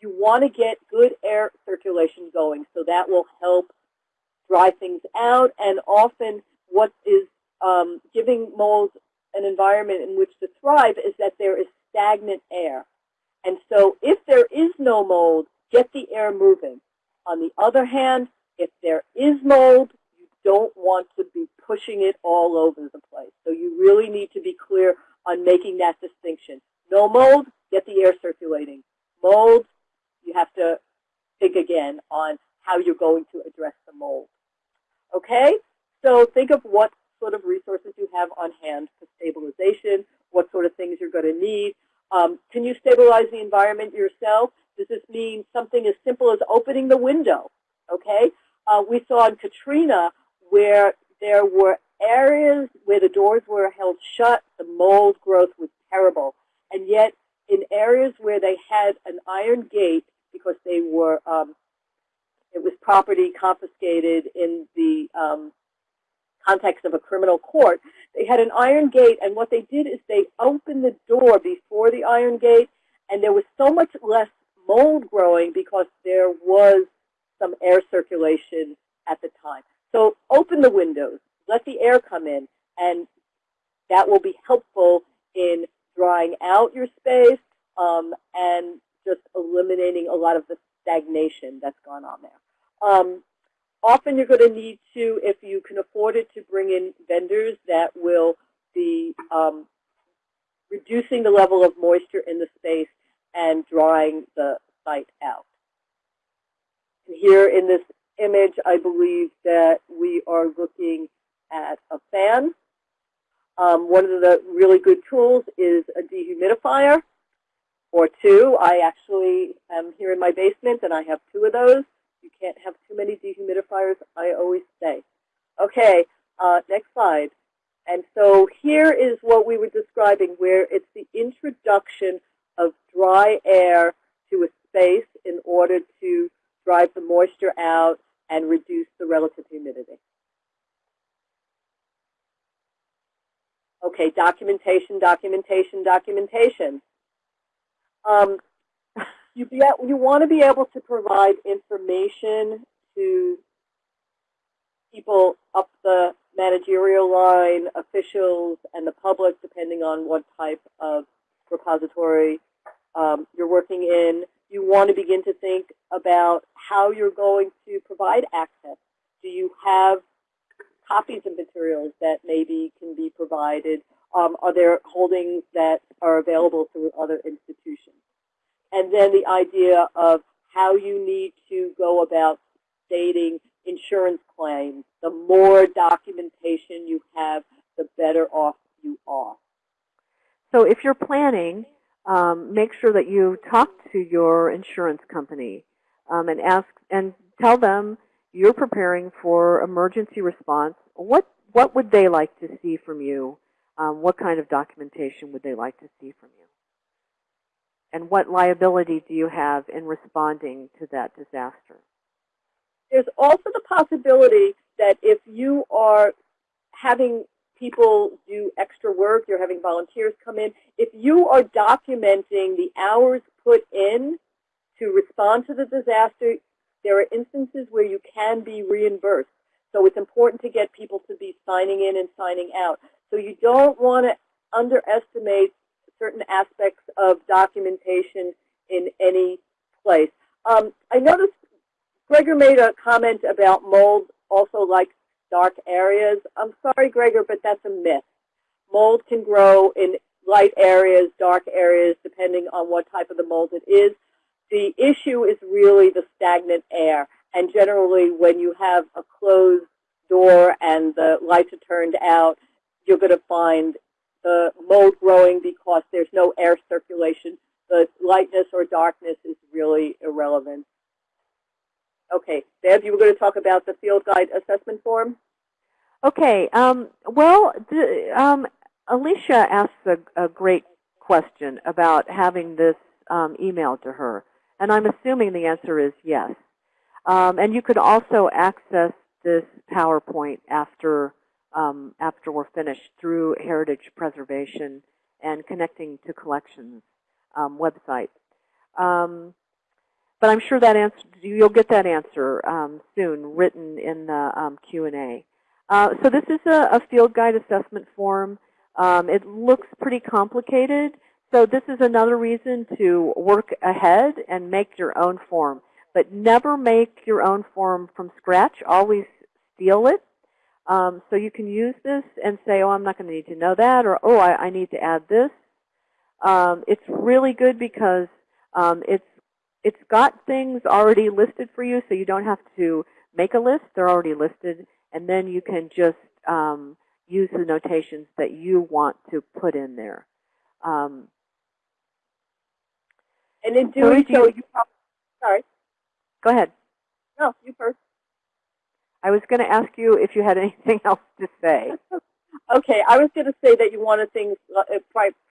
you want to get good air circulation going, so that will help dry things out, and often what is um, giving mold an environment in which to thrive is that there is stagnant air. And so if there is no mold, get the air moving. On the other hand, if there is mold, you don't want to be pushing it all over the place. So you really need to be clear on making that distinction. No mold, get the air circulating. Mold, you have to think again on how you're going to address the mold. Okay? So think of what sort of resources you have on hand for stabilization, what sort of things you're going to need. Um, can you stabilize the environment yourself? Does this mean something as simple as opening the window? Okay? Uh, we saw in Katrina where there were areas where the doors were held shut, the mold growth was terrible. And yet, in areas where they had an iron gate, because they were, um, it was property confiscated in the um, context of a criminal court, they had an iron gate, and what they did is they opened the door before the iron gate, and there was so much less mold growing because there was some air circulation at the time. So open the windows, let the air come in, and that will be helpful in drying out your space um, and just eliminating a lot of the stagnation that's gone on there. Um, often you're going to need to, if you can afford it, to bring in vendors that will be um, reducing the level of moisture in the space and drying the site out. Here in this image, I believe that we are looking at a fan. Um, one of the really good tools is a dehumidifier or two. I actually am here in my basement and I have two of those. You can't have too many dehumidifiers, I always say. Okay, uh, next slide. And so here is what we were describing where it's the introduction of dry air to a space in order to drive the moisture out and reduce the relative humidity. Okay, documentation, documentation, documentation. Um, you, be, you want to be able to provide information to people up the managerial line, officials, and the public, depending on what type of repository um, you're working in. You want to begin to think about how you're going to provide access. Do you have copies of materials that maybe can be provided? Um, are there holdings that are available through other institutions? And then the idea of how you need to go about stating insurance claims. The more documentation you have, the better off you are. So if you're planning, um, make sure that you talk to your insurance company um, and ask and tell them you're preparing for emergency response. What what would they like to see from you? Um, what kind of documentation would they like to see from you? And what liability do you have in responding to that disaster? There's also the possibility that if you are having people do extra work, you're having volunteers come in, if you are documenting the hours put in to respond to the disaster, there are instances where you can be reimbursed. So it's important to get people to be signing in and signing out. So you don't want to underestimate certain aspects of documentation in any place. Um, I noticed Gregor made a comment about mold also like dark areas. I'm sorry, Gregor, but that's a myth. Mold can grow in light areas, dark areas, depending on what type of the mold it is. The issue is really the stagnant air. And generally, when you have a closed door and the lights are turned out, you're going to find the mold growing because there's no air circulation. The lightness or darkness is really irrelevant. Okay, Deb, you were going to talk about the field guide assessment form? Okay, um, well, um, Alicia asked a, a, great question about having this um, emailed to her, and I'm assuming the answer is yes. Um, and you could also access this PowerPoint after um, after we're finished through Heritage Preservation and Connecting to Collections um, website. Um, but I'm sure that answer you'll get that answer um, soon, written in the um, Q&A. Uh, so this is a, a, field guide assessment form. Um, it looks pretty complicated. So this is another reason to work ahead and make your own form. But never make your own form from scratch. Always steal it Um, so you can use this and say, oh, I'm not going to need to know that, or oh, I, I need to add this. Um, it's really good because um, it's it's got things already listed for you, so you don't have to make a list. They're already listed, and then you can just um, use the notations that you want to put in there. Um, and in doing so, you probably, sorry. Go ahead. No, you first. I was going to ask you if you had anything else to say. okay, I was going to say that you want to things, uh,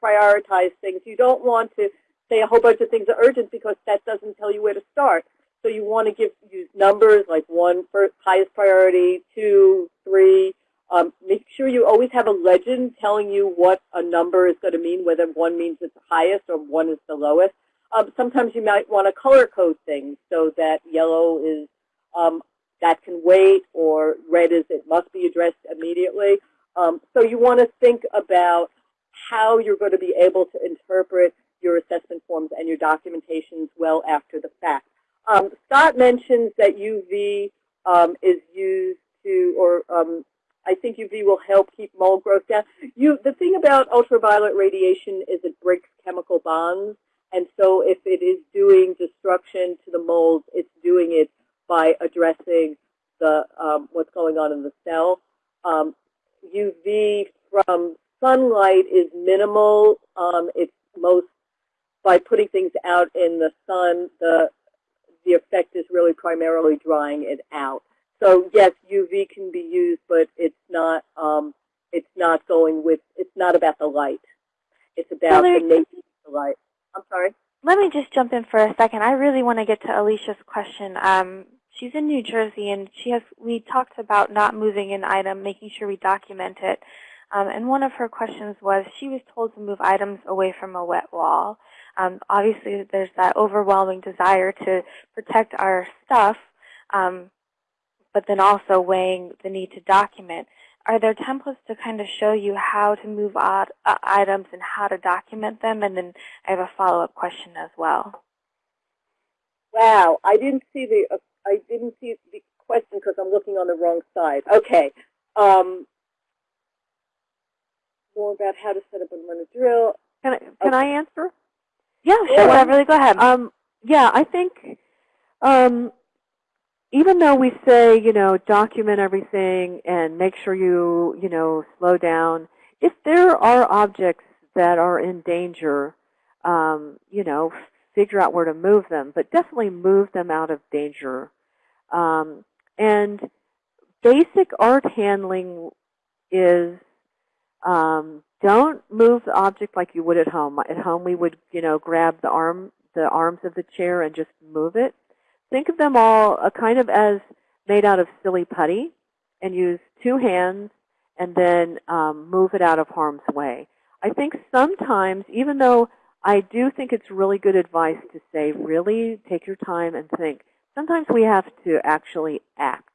prioritize things. You don't want to say a whole bunch of things are urgent because that doesn't tell you where to start. So you want to give use numbers like one for highest priority, two, three. Um, make sure you always have a legend telling you what a number is going to mean, whether one means it's the highest or one is the lowest. Um, sometimes you might want to color code things so that yellow is um, that can wait or red is it must be addressed immediately. Um, so you want to think about how you're going to be able to interpret your assessment forms and your documentations well after the fact. Um, Scott mentions that UV um, is used to, or um, I think UV will help keep mold growth down. You, the thing about ultraviolet radiation is it breaks chemical bonds. And so if it is doing destruction to the molds, it's doing it by addressing the um, what's going on in the cell. Um, UV from sunlight is minimal. Um, it's most by putting things out in the sun, the the effect is really primarily drying it out. So yes, UV can be used, but it's not um, it's not going with it's not about the light. It's about the nature of the light. I'm sorry. Let me just jump in for a second. I really want to get to Alicia's question. Um, she's in New Jersey, and she has. We talked about not moving an item, making sure we document it. Um, and one of her questions was she was told to move items away from a wet wall. Um, obviously, there's that overwhelming desire to protect our stuff, um, but then also weighing the need to document. Are there templates to kind of show you how to move odd, uh, items and how to document them? And then I have a follow-up question as well. Wow, I didn't see the uh, I didn't see the question because I'm looking on the wrong side. Okay. Um, more about how to set up and run a drill. Can I, can okay. I answer? Yeah, sure. Yeah, really, go ahead. Um, yeah, I think um, even though we say, you know, document everything and make sure you, you know, slow down, if there are objects that are in danger, um, you know, figure out where to move them, but definitely move them out of danger. Um, and basic art handling is um, don't move the object like you would at home. At home, we would, you know, grab the arm, the arms of the chair and just move it. Think of them all uh, kind of as made out of silly putty, and use two hands and then um, move it out of harm's way. I think sometimes, even though I do think it's really good advice to say, really take your time and think. Sometimes we have to actually act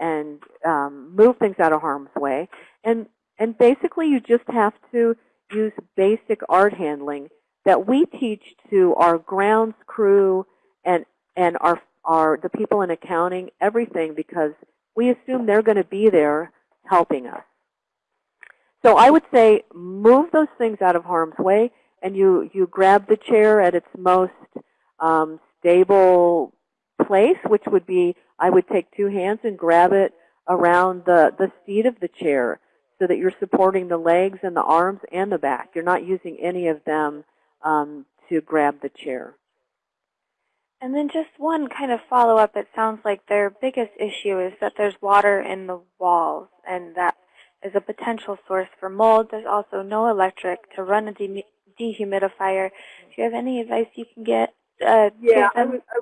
and um, move things out of harm's way. And and basically, you just have to use basic art handling that we teach to our grounds crew and and our our the people in accounting, everything, because we assume they're going to be there helping us. So I would say move those things out of harm's way, and you you grab the chair at its most um, stable place, which would be I would take two hands and grab it around the the seat of the chair so that you're supporting the legs and the arms and the back. You're not using any of them um, to grab the chair. And then just one kind of follow-up. It sounds like their biggest issue is that there's water in the walls, and that is a potential source for mold. There's also no electric to run a de dehumidifier. Do you have any advice you can get? Uh, yeah, I was, I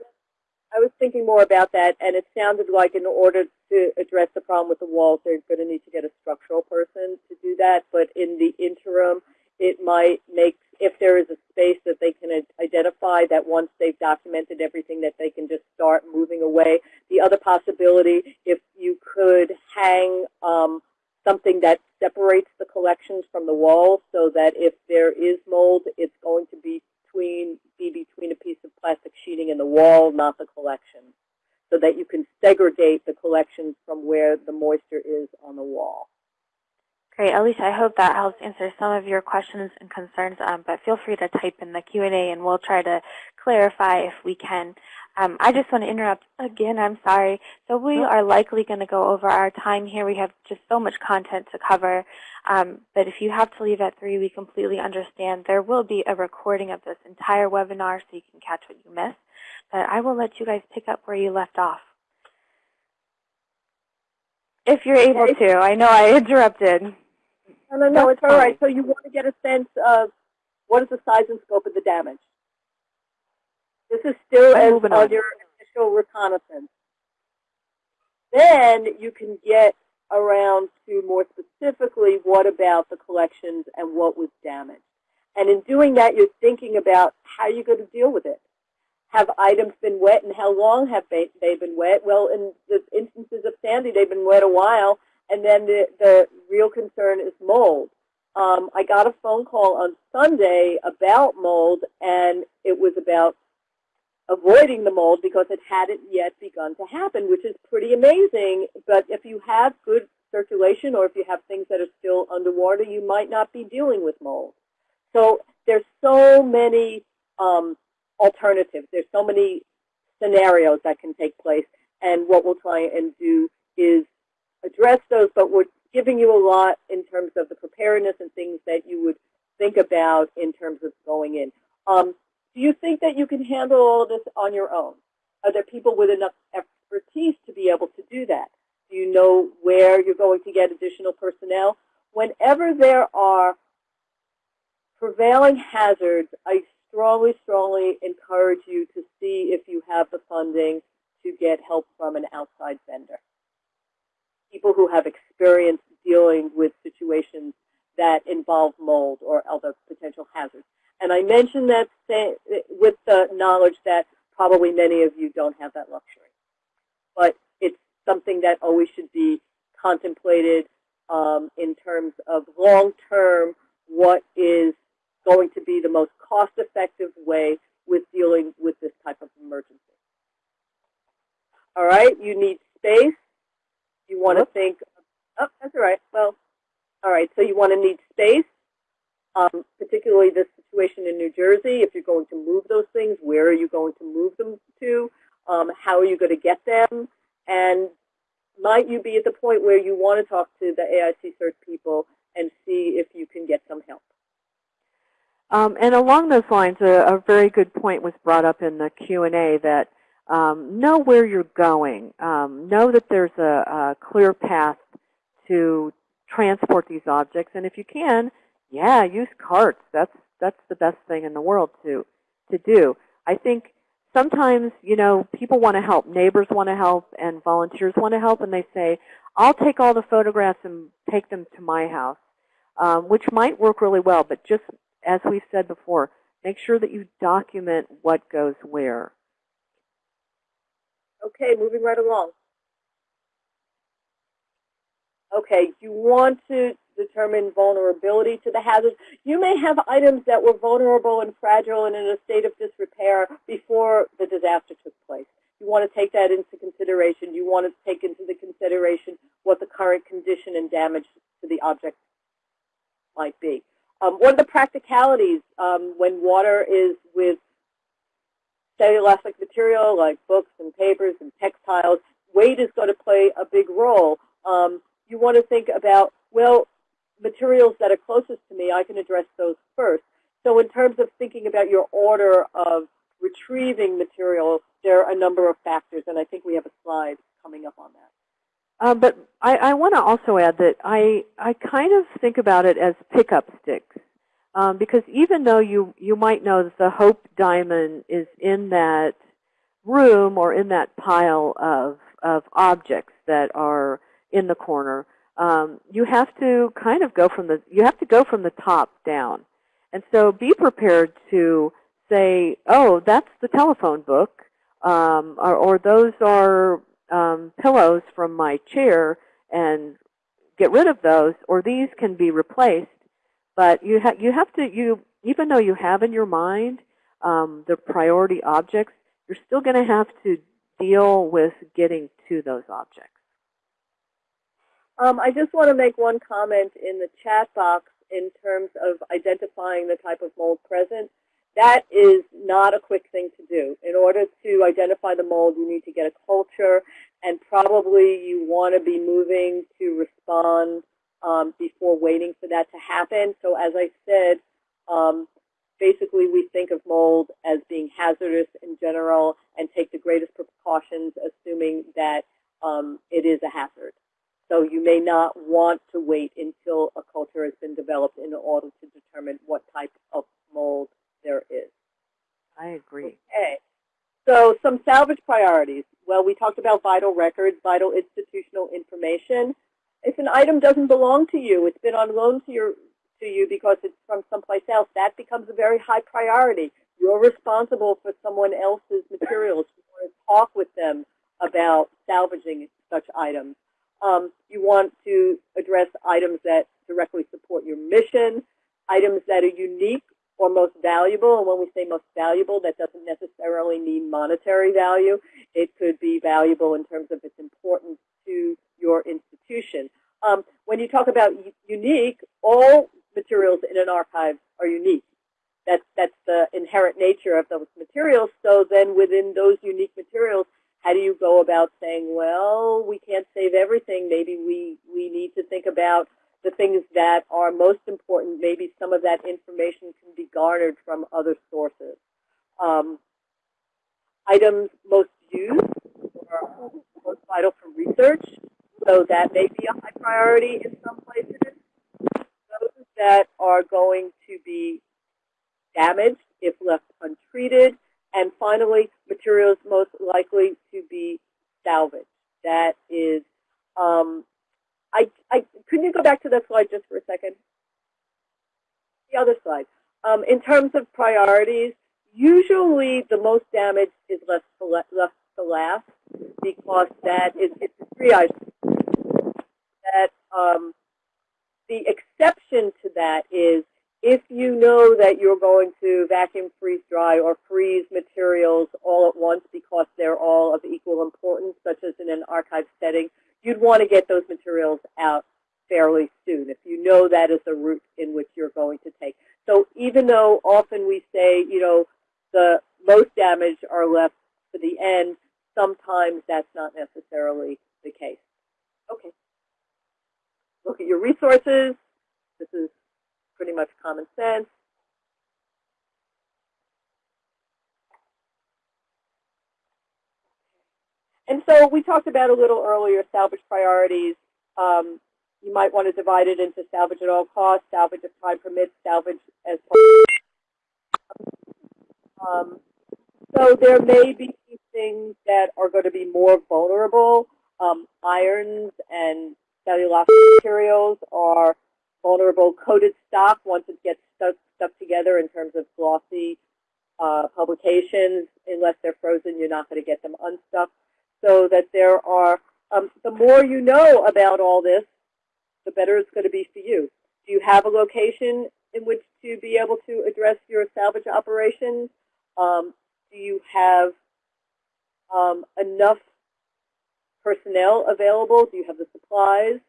I was thinking more about that, and it sounded like in order to address the problem with the walls, they're going to need to get a structural person to do that. But in the interim, it might make, if there is a space that they can identify that once they've documented everything that they can just start moving away. The other possibility, if you could hang um, something that separates the collections from the walls so that if there is mold, it's going to be between be between a piece of plastic sheeting and the wall, not the collection. so that you can segregate the collections from where the moisture is on the wall. Great. Alicia, I hope that helps answer some of your questions and concerns, um, but feel free to type in the Q&A and we'll try to clarify if we can. Um, I just want to interrupt again. I'm sorry. So we are likely going to go over our time here. We have just so much content to cover. Um, but if you have to leave at 3, we completely understand. There will be a recording of this entire webinar so you can catch what you missed. But I will let you guys pick up where you left off. If you're able to. I know I interrupted. No, no, no, it's all right. So you want to get a sense of what is the size and scope of the damage. This is still I'm as on your initial reconnaissance. Then you can get around to more specifically what about the collections and what was damaged. And in doing that, you're thinking about how you're going to deal with it. Have items been wet and how long have they, they been wet? Well, in the instances of Sandy, they've been wet a while. And then the, the real concern is mold. Um, I got a phone call on Sunday about mold, and it was about avoiding the mold because it hadn't yet begun to happen, which is pretty amazing. But if you have good circulation or if you have things that are still underwater, you might not be dealing with mold. So there's so many um, alternatives. There's so many scenarios that can take place. And what we'll try and do is address those, but we're giving you a lot in terms of the preparedness and things that you would think about in terms of going in. Um, do you think that you can handle all of this on your own? Are there people with enough expertise to be able to do that? Do you know where you're going to get additional personnel? Whenever there are prevailing hazards, I strongly, strongly encourage you to see if you have the funding to get help from an outside vendor. People who have experience dealing with situations that involve mold or other potential hazards. And I mention that with the knowledge that probably many of you don't have that luxury. But it's something that always should be contemplated um, in terms of long-term what is going to be the most cost-effective way with dealing with this type of emergency. All right, you need space. You want to think, oh, that's all right. Well, all right, so you want to need space, um, particularly this situation in New Jersey. If you're going to move those things, where are you going to move them to? Um, how are you going to get them? And might you be at the point where you want to talk to the AIC CERT people and see if you can get some help? Um, and along those lines, a, a very good point was brought up in the Q&A that um, know where you're going. Um, know that there's a, a clear path to transport these objects. And if you can, yeah, use carts. That's, that's the best thing in the world to, to do. I think sometimes, you know, people want to help. Neighbors want to help and volunteers want to help. And they say, I'll take all the photographs and take them to my house, um, which might work really well. But just as we've said before, make sure that you document what goes where. Okay, moving right along. Okay, you want to determine vulnerability to the hazards. You may have items that were vulnerable and fragile and in a state of disrepair before the disaster took place. You want to take that into consideration. You want to take into the consideration what the current condition and damage to the object might be. Um, what are the practicalities um, when water is with cellulosic material like books and papers and textiles? Weight is going to play a big role. Um, you want to think about, well, materials that are closest to me, I can address those first. So in terms of thinking about your order of retrieving material, there are a number of factors, and I think we have a slide coming up on that. Um, but I, I want to also add that I, I kind of think about it as pickup sticks. Um, because even though you, you might know that the Hope Diamond is in that room or in that pile of, of objects that are in the corner, um, you have to kind of go from the you have to go from the top down, and so be prepared to say, oh, that's the telephone book, um, or, or those are um, pillows from my chair, and get rid of those, or these can be replaced. But you you have to you even though you have in your mind um, the priority objects, you're still going to have to deal with getting to those objects? Um, I just want to make one comment in the chat box in terms of identifying the type of mold present. That is not a quick thing to do. In order to identify the mold, you need to get a culture, and probably you want to be moving to respond um, before waiting for that to happen. So as I said, um, basically we think of mold as being hazardous in general and take the greatest precautions assuming that um, it is a hazard. So you may not want to wait until a culture has been developed in order to determine what type of mold there is. I agree. Okay. So some salvage priorities. Well, we talked about vital records, vital institutional information. If an item doesn't belong to you, it's been on loan to your to you because it's from someplace else, that becomes a very high priority. You're responsible for someone else's materials. You want to talk with them about salvaging such items. Um, you want to address items that directly support your mission, items that are unique or most valuable. And when we say most valuable, that doesn't necessarily mean monetary value. It could be valuable in terms of its importance to your institution. Um, when you talk about unique, all materials in an archive are unique. That's, that's the inherent nature of those materials. So then within those unique materials, how do you go about saying, well, we can't save everything. Maybe we, we need to think about the things that are most important. Maybe some of that information can be garnered from other sources. Um, items most used or most vital for research. So that may be a high priority in some places. Those that are going to be damaged if left untreated. And finally, materials most likely to be salvaged. That is, um, I, I, could you go back to that slide just for a second? The other slide. Um, in terms of priorities, usually the most damage is left left to last because that is it's a triage. That um, the exception to that is if you know that you're going to vacuum freeze dry or freeze materials all at once because they're all of equal importance, such as in an archive setting, you'd want to get those materials out fairly soon if you know that is the route in which you're going to take. So even though often we say, you know, the most damage are left to the end, sometimes that's not necessarily the case. Okay. Look at your resources. This is pretty much common sense. And so we talked about a little earlier salvage priorities. Um, you might want to divide it into salvage at all costs, salvage if time permits, salvage as um, so there may be things that are going to be more vulnerable. Um, irons and cellulose materials are vulnerable coated stock once it gets stuck, stuck together in terms of glossy uh, publications. Unless they're frozen, you're not going to get them unstuck. So that there are, um, the more you know about all this, the better it's going to be for you. Do you have a location in which to be able to address your salvage operations? Um, do you have um, enough personnel available? Do you have the supplies?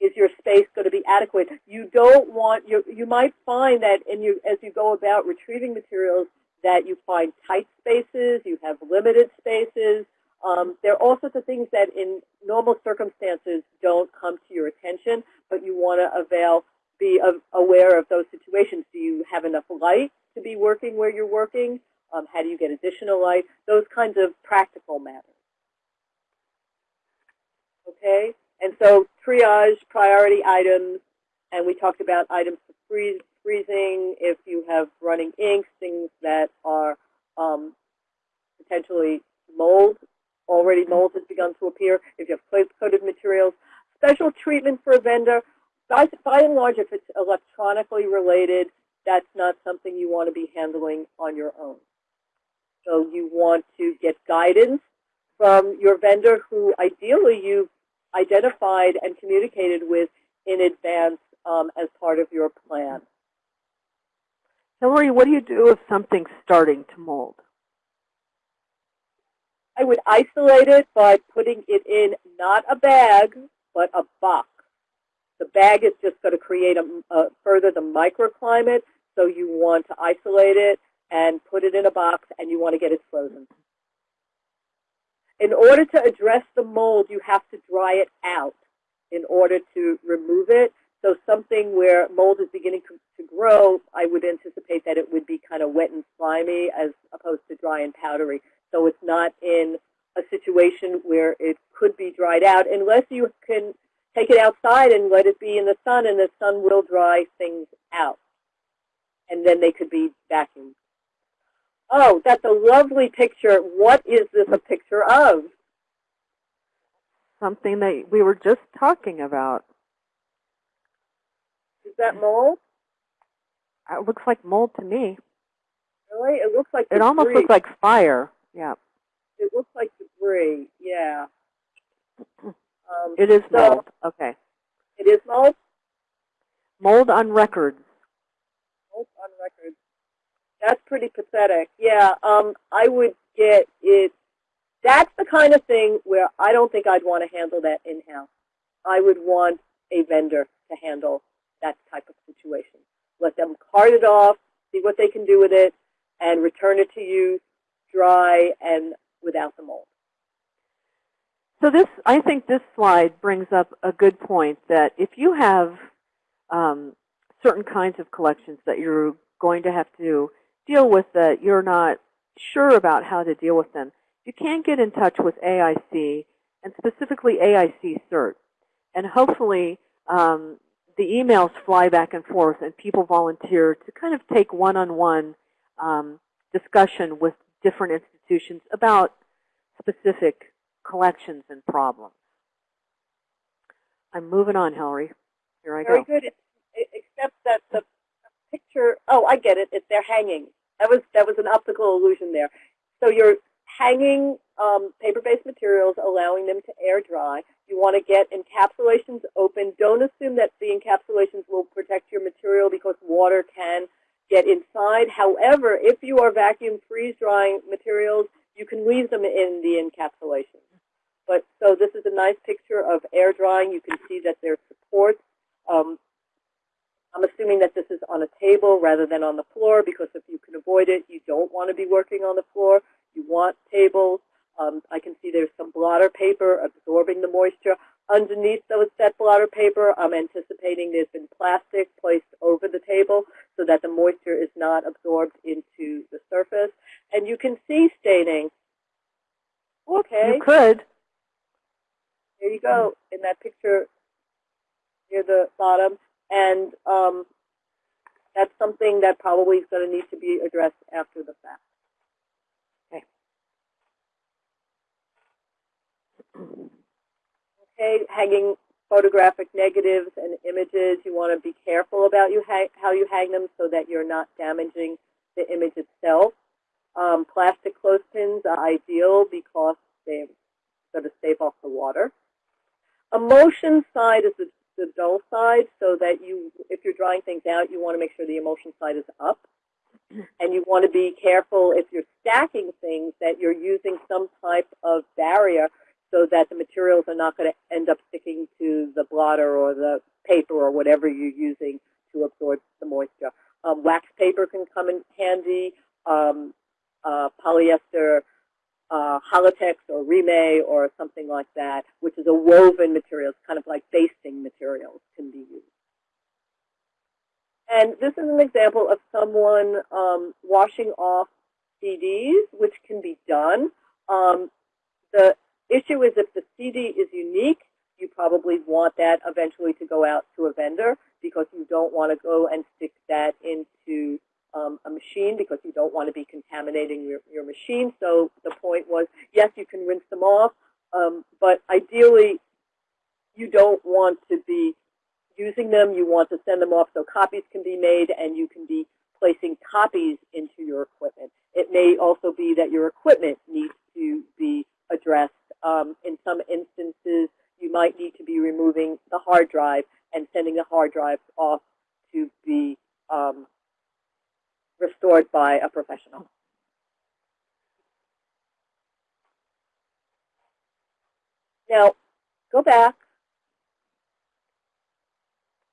is your space going to be adequate? You don't want, you, you might find that in you, as you go about retrieving materials that you find tight spaces, you have limited spaces. Um, there are all sorts of things that in normal circumstances don't come to your attention, but you want to avail, be aware of those situations. Do you have enough light to be working where you're working? Um, how do you get additional light? Those kinds of practical matters. Okay? And so triage priority items, and we talked about items for freeze, freezing, if you have running inks, things that are um, potentially mold, already mold has begun to appear, if you have coated materials. Special treatment for a vendor, by, by and large, if it's electronically related, that's not something you want to be handling on your own. So you want to get guidance from your vendor who ideally you've identified and communicated with in advance um, as part of your plan. Hillary, what do you do if something's starting to mold? I would isolate it by putting it in not a bag, but a box. The bag is just going to create a, a, further the microclimate, so you want to isolate it and put it in a box, and you want to get it frozen. In order to address the mold, you have to dry it out in order to remove it. So something where mold is beginning to, to grow, I would anticipate that it would be kind of wet and slimy as opposed to dry and powdery. So it's not in a situation where it could be dried out unless you can take it outside and let it be in the sun and the sun will dry things out. And then they could be vacuumed. Oh, that's a lovely picture. What is this a picture of? Something that we were just talking about. Is that mold? Uh, it looks like mold to me. Really? It looks like It almost looks like fire. Yeah. It looks like debris. Yeah. Um, It is mold. Okay. It is mold. Mold on records. Mold on records. That's pretty pathetic. Yeah. Um, I would get it. That's the kind of thing where I don't think I'd want to handle that in house. I would want a vendor to handle that type of situation. Let them cart it off, see what they can do with it, and return it to you dry and without the mold. So this, I think this slide brings up a good point that if you have um, certain kinds of collections that you're going to have to deal with that you're not sure about how to deal with them, you can get in touch with AIC and specifically AIC CERT. And hopefully um, the emails fly back and forth and people volunteer to kind of take one-on-one um, discussion with different institutions about specific collections and problems. I'm moving on, Hillary. Here I Very go. good, except that the picture, oh, I get it, it's they're hanging. That was, that was an optical illusion there. So you're hanging um, paper-based materials, allowing them to air dry. You want to get encapsulations open. Don't assume that the encapsulations will protect your material because water can get inside. However, if you are vacuum freeze drying materials, you can leave them in the encapsulation. But so this is a nice picture of air drying. You can see that there's supports. Um, I'm assuming that this is on a table rather than on the floor because if you can avoid it, you don't want to be working on the floor. You want tables. Um, I can see there's some blotter paper absorbing the moisture. Underneath those that blotter paper, I'm anticipating there's been plastic placed over the table so that the moisture is not absorbed into the surface. And you can see staining. Okay, You could. There you go in that picture near the bottom. And um, that's something that probably is going to need to be addressed after the fact. Okay, Okay, hanging photographic negatives and images. You want to be careful about you how you hang them so that you're not damaging the image itself. Um, plastic clothespins are ideal because they're going to save off the water. Emulsion side is the, the dull side so that you, if you're drying things out, you want to make sure the emulsion side is up. And you want to be careful if you're stacking things that you're using some type of barrier so that the materials are not going to end up sticking to the blotter or the paper or whatever you're using to absorb the moisture. Um, wax paper can come in handy. Um, uh, polyester uh, Hollytex or Reemay or something like that, which is a woven material, it's kind of like basting materials can be used. And this is an example of someone um, washing off CDs, which can be done. Um, the issue is if the CD is unique, you probably want that eventually to go out to a vendor because you don't want to go and stick that into um, a machine because you don't want to be contaminating your, your machine. So the point was, yes, you can rinse them off, um, but ideally you don't want to be using them. You want to send them off so copies can be made and you can be placing copies into your equipment. It may also be that your equipment needs to be addressed. Um, in some instances, you might need to be removing the hard drive and sending the hard drive off to be um, restored by a professional. Now, go back.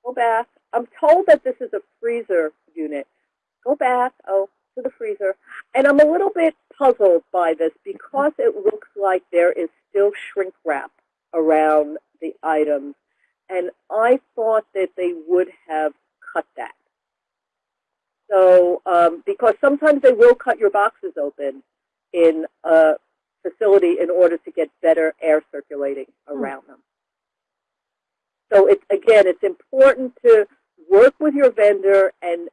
Go back. I'm told that this is a freezer unit. Go back, oh, to the freezer. And I'm a little bit puzzled by this because it looks like there is still shrink wrap around the items. And I thought that they would have cut that. So, um, because sometimes they will cut your boxes open in a facility in order to get better air circulating around them. So it's, again, it's important to work with your vendor and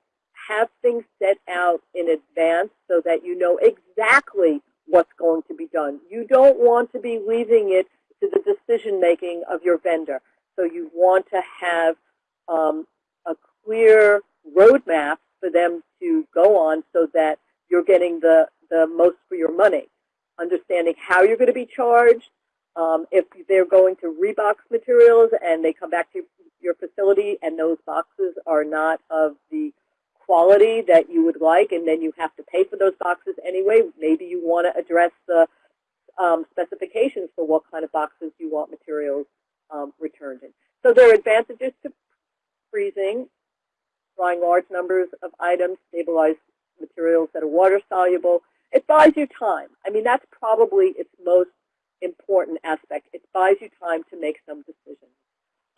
have things set out in advance so that you know exactly what's going to be done. You don't want to be leaving it to the decision making of your vendor. So you want to have um, a clear roadmap for them to go on so that you're getting the, the most for your money. Understanding how you're going to be charged, um, if they're going to rebox materials and they come back to your facility and those boxes are not of the quality that you would like and then you have to pay for those boxes anyway, maybe you want to address the um, specifications for what kind of boxes you want materials um, returned in. So there are advantages to freezing, drying large numbers of items, stabilize materials that are water soluble. It buys you time. I mean, that's probably its most important aspect. It buys you time to make some decisions.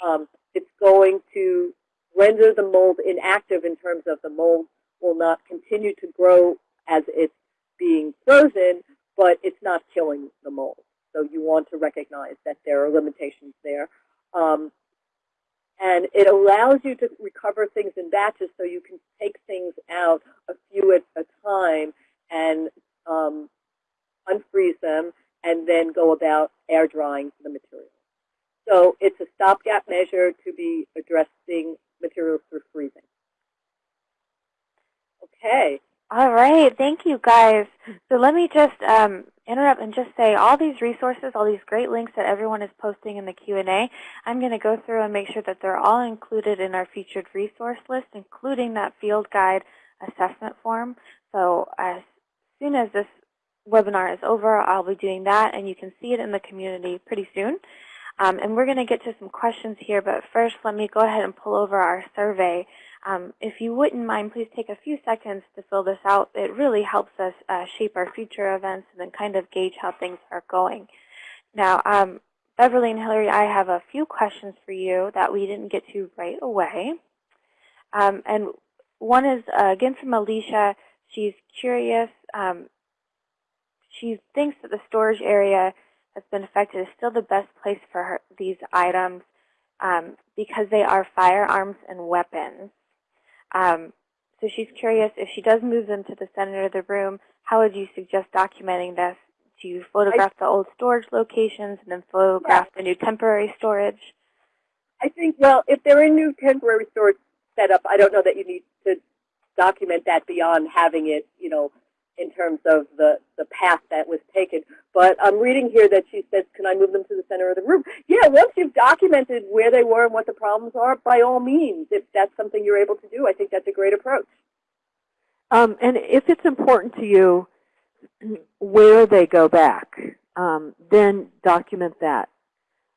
Um, it's going to render the mold inactive in terms of the mold will not continue to grow as it's being frozen, but it's not killing the mold. So you want to recognize that there are limitations there. Um, and it allows you to recover things in batches so you can take things out a few at a time and um, unfreeze them and then go about air drying the material. So it's a stopgap measure to be addressing materials through freezing. Okay. All right. Thank you, guys. So let me just um, interrupt and just say all these resources, all these great links that everyone is posting in the Q&A, I'm going to go through and make sure that they're all included in our featured resource list, including that field guide assessment form. So as soon as this webinar is over, I'll be doing that, and you can see it in the community pretty soon. Um, and we're going to get to some questions here, but first let me go ahead and pull over our survey. Um, if you wouldn't mind, please take a few seconds to fill this out. It really helps us uh, shape our future events and then kind of gauge how things are going. Now, um, Beverly and Hillary, I have a few questions for you that we didn't get to right away. Um, and one is, uh, again, from Alicia. She's curious. Um, she thinks that the storage area that's been affected is still the best place for her, these items um, because they are firearms and weapons. Um, so she's curious if she does move them to the center of the room, how would you suggest documenting this? Do you photograph I, the old storage locations and then photograph yeah. the new temporary storage? I think, well, if they're in new temporary storage setup, I don't know that you need to document that beyond having it, you know, in terms of the, the path that was taken. But I'm reading here that she says, can I move them to the center of the room? Yeah, once you've documented where they were and what the problems are, by all means, if that's something you're able to do, I think that's a great approach. Um, and if it's important to you where they go back, um, then document that.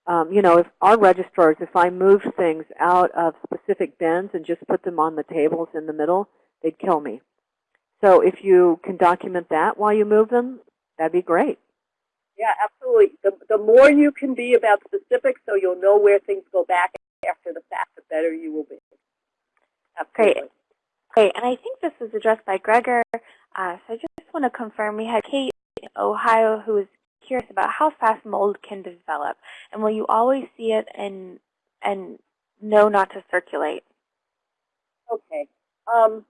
Um, you know, if our registrars, if I moved things out of specific bins and just put them on the tables in the middle, they'd kill me. So if you can document that while you move them, that'd be great. Yeah, absolutely. The, the more you can be about specifics so you'll know where things go back after the fact, the better you will be. Absolutely. Great. Great. And I think this was addressed by Gregor. Uh, so I just want to confirm we had Kate in Ohio who was curious about how fast mold can develop. And will you always see it and, and know not to circulate? Okay. Um,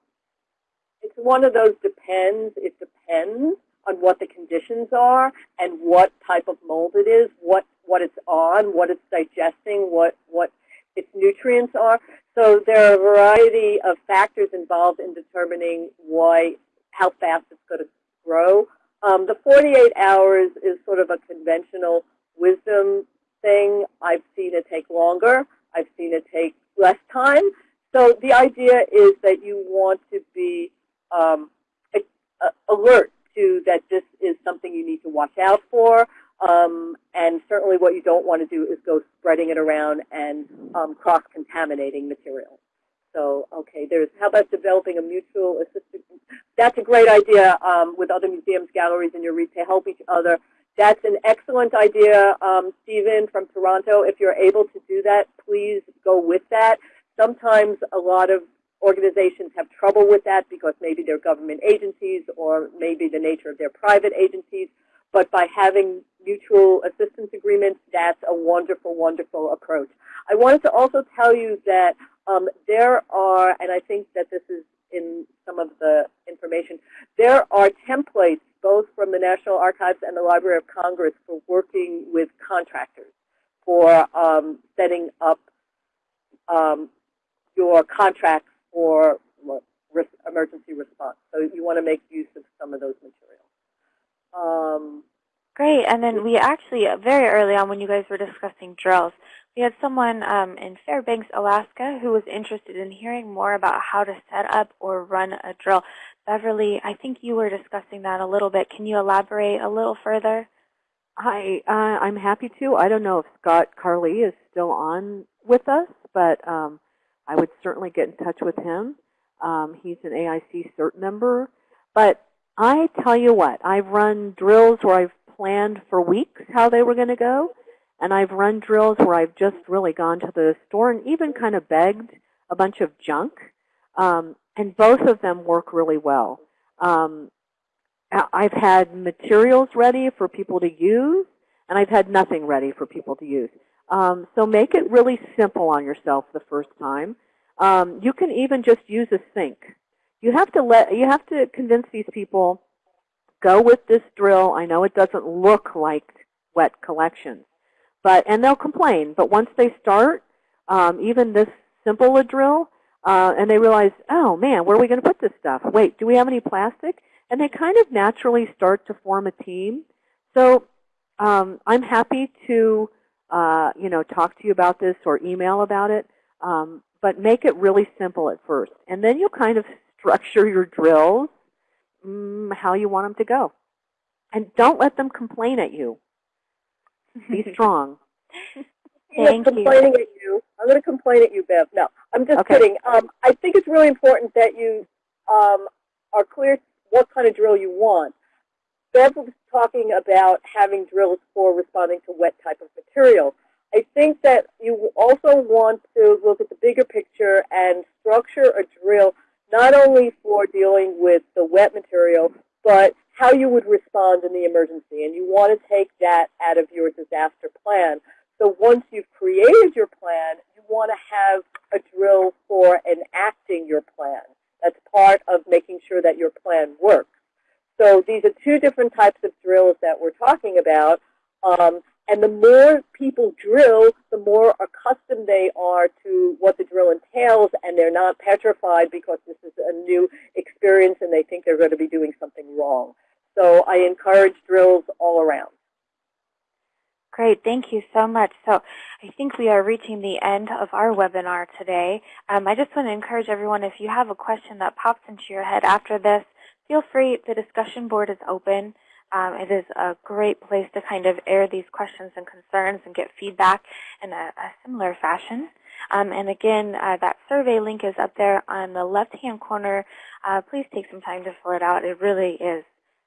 one of those depends. It depends on what the conditions are and what type of mold it is, what what it's on, what it's digesting, what what its nutrients are. So there are a variety of factors involved in determining why how fast it's going to grow. Um, the 48 hours is sort of a conventional wisdom thing. I've seen it take longer. I've seen it take less time. So the idea is that you want to be um, alert to that this is something you need to watch out for. Um, and certainly what you don't want to do is go spreading it around and um, cross-contaminating material. So, okay, there's, how about developing a mutual assistance? That's a great idea um, with other museums, galleries, and your REIT to help each other. That's an excellent idea, um, Stephen from Toronto. If you're able to do that, please go with that. Sometimes a lot of organizations have trouble with that because maybe they're government agencies or maybe the nature of their private agencies. But by having mutual assistance agreements, that's a wonderful, wonderful approach. I wanted to also tell you that um, there are, and I think that this is in some of the information, there are templates both from the National Archives and the Library of Congress for working with contractors for um, setting up um, your contracts for emergency response. So you want to make use of some of those materials. Um, Great. And then we actually, uh, very early on when you guys were discussing drills, we had someone um, in Fairbanks, Alaska, who was interested in hearing more about how to set up or run a drill. Beverly, I think you were discussing that a little bit. Can you elaborate a little further? Hi, uh, I'm happy to. I don't know if Scott Carrlee is still on with us, but um, I would certainly get in touch with him. Um, he's an AIC CERT member. But I tell you what, I've run drills where I've planned for weeks how they were going to go. And I've run drills where I've just really gone to the store and even kind of begged a bunch of junk. Um, and both of them work really well. Um, I've had materials ready for people to use, and I've had nothing ready for people to use. Um, so make it really simple on yourself the first time. Um, you can even just use a sink. You have to let you have to convince these people go with this drill. I know it doesn't look like wet collections, but and they'll complain. But once they start, um, even this simple a drill, uh, and they realize, oh man, where are we going to put this stuff? Wait, do we have any plastic? And they kind of naturally start to form a team. So um, I'm happy to uh, you know talk to you about this or email about it. Um, but make it really simple at first, and then you'll kind of structure your drills mm, how you want them to go. And don't let them complain at you. Be strong. Thank I'm complaining you. at you. I'm going to complain at you, Bev. No, I'm just okay. kidding. Um, I think it's really important that you um, are clear what kind of drill you want. Bev was talking about having drills for responding to wet type of material. I think that you also want to look at the bigger picture and structure a drill not only for dealing with the wet material, but how you would respond in the emergency. And you want to take that out of your disaster plan. So once you've created your plan, you want to have a drill for enacting your plan. That's part of making sure that your plan works. So these are two different types of drills that we're talking about. Um, and the more people drill, the more accustomed they are to what the drill entails, and they're not petrified because this is a new experience and they think they're going to be doing something wrong. So I encourage drills all around. Great, thank you so much. So I think we are reaching the end of our webinar today. Um, I just want to encourage everyone, if you have a question that pops into your head after this, feel free. The discussion board is open. Um, it is a great place to kind of air these questions and concerns and get feedback in a, a similar fashion. Um, and again, uh, that survey link is up there on the left-hand corner. Uh, please take some time to fill it out. It really is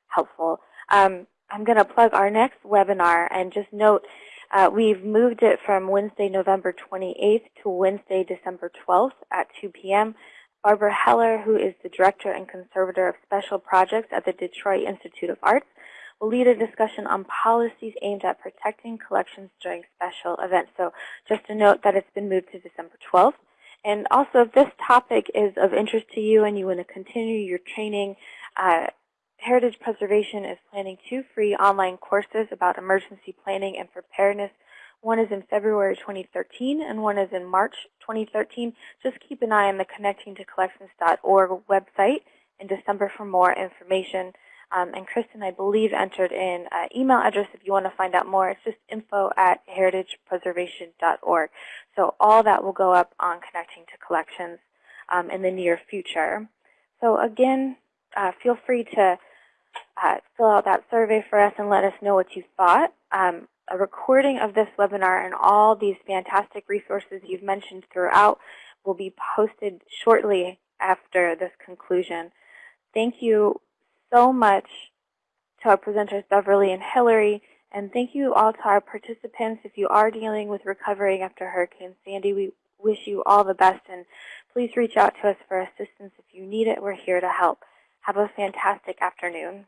helpful. Um, I'm going to plug our next webinar and just note uh, we've moved it from Wednesday, November 28th to Wednesday, December 12th at 2 p.m. Barbara Heller, who is the Director and Conservator of Special Projects at the Detroit Institute of Arts, will lead a discussion on policies aimed at protecting collections during special events. So just a note that it's been moved to December 12th. And also, if this topic is of interest to you and you want to continue your training, uh, Heritage Preservation is planning two free online courses about emergency planning and preparedness. One is in February 2013 and one is in March 2013. Just keep an eye on the Connecting to Collections.org website in December for more information. Um, and Kristen, I believe, entered in an email address if you want to find out more. It's just info at heritagepreservation.org. So all that will go up on Connecting to Collections um, in the near future. So again, uh, feel free to uh, fill out that survey for us and let us know what you thought. Um, a recording of this webinar and all these fantastic resources you've mentioned throughout will be posted shortly after this conclusion. Thank you so much to our presenters Beverly and Hillary, and thank you all to our participants. If you are dealing with recovering after Hurricane Sandy, we wish you all the best, and please reach out to us for assistance if you need it. We're here to help. Have a fantastic afternoon.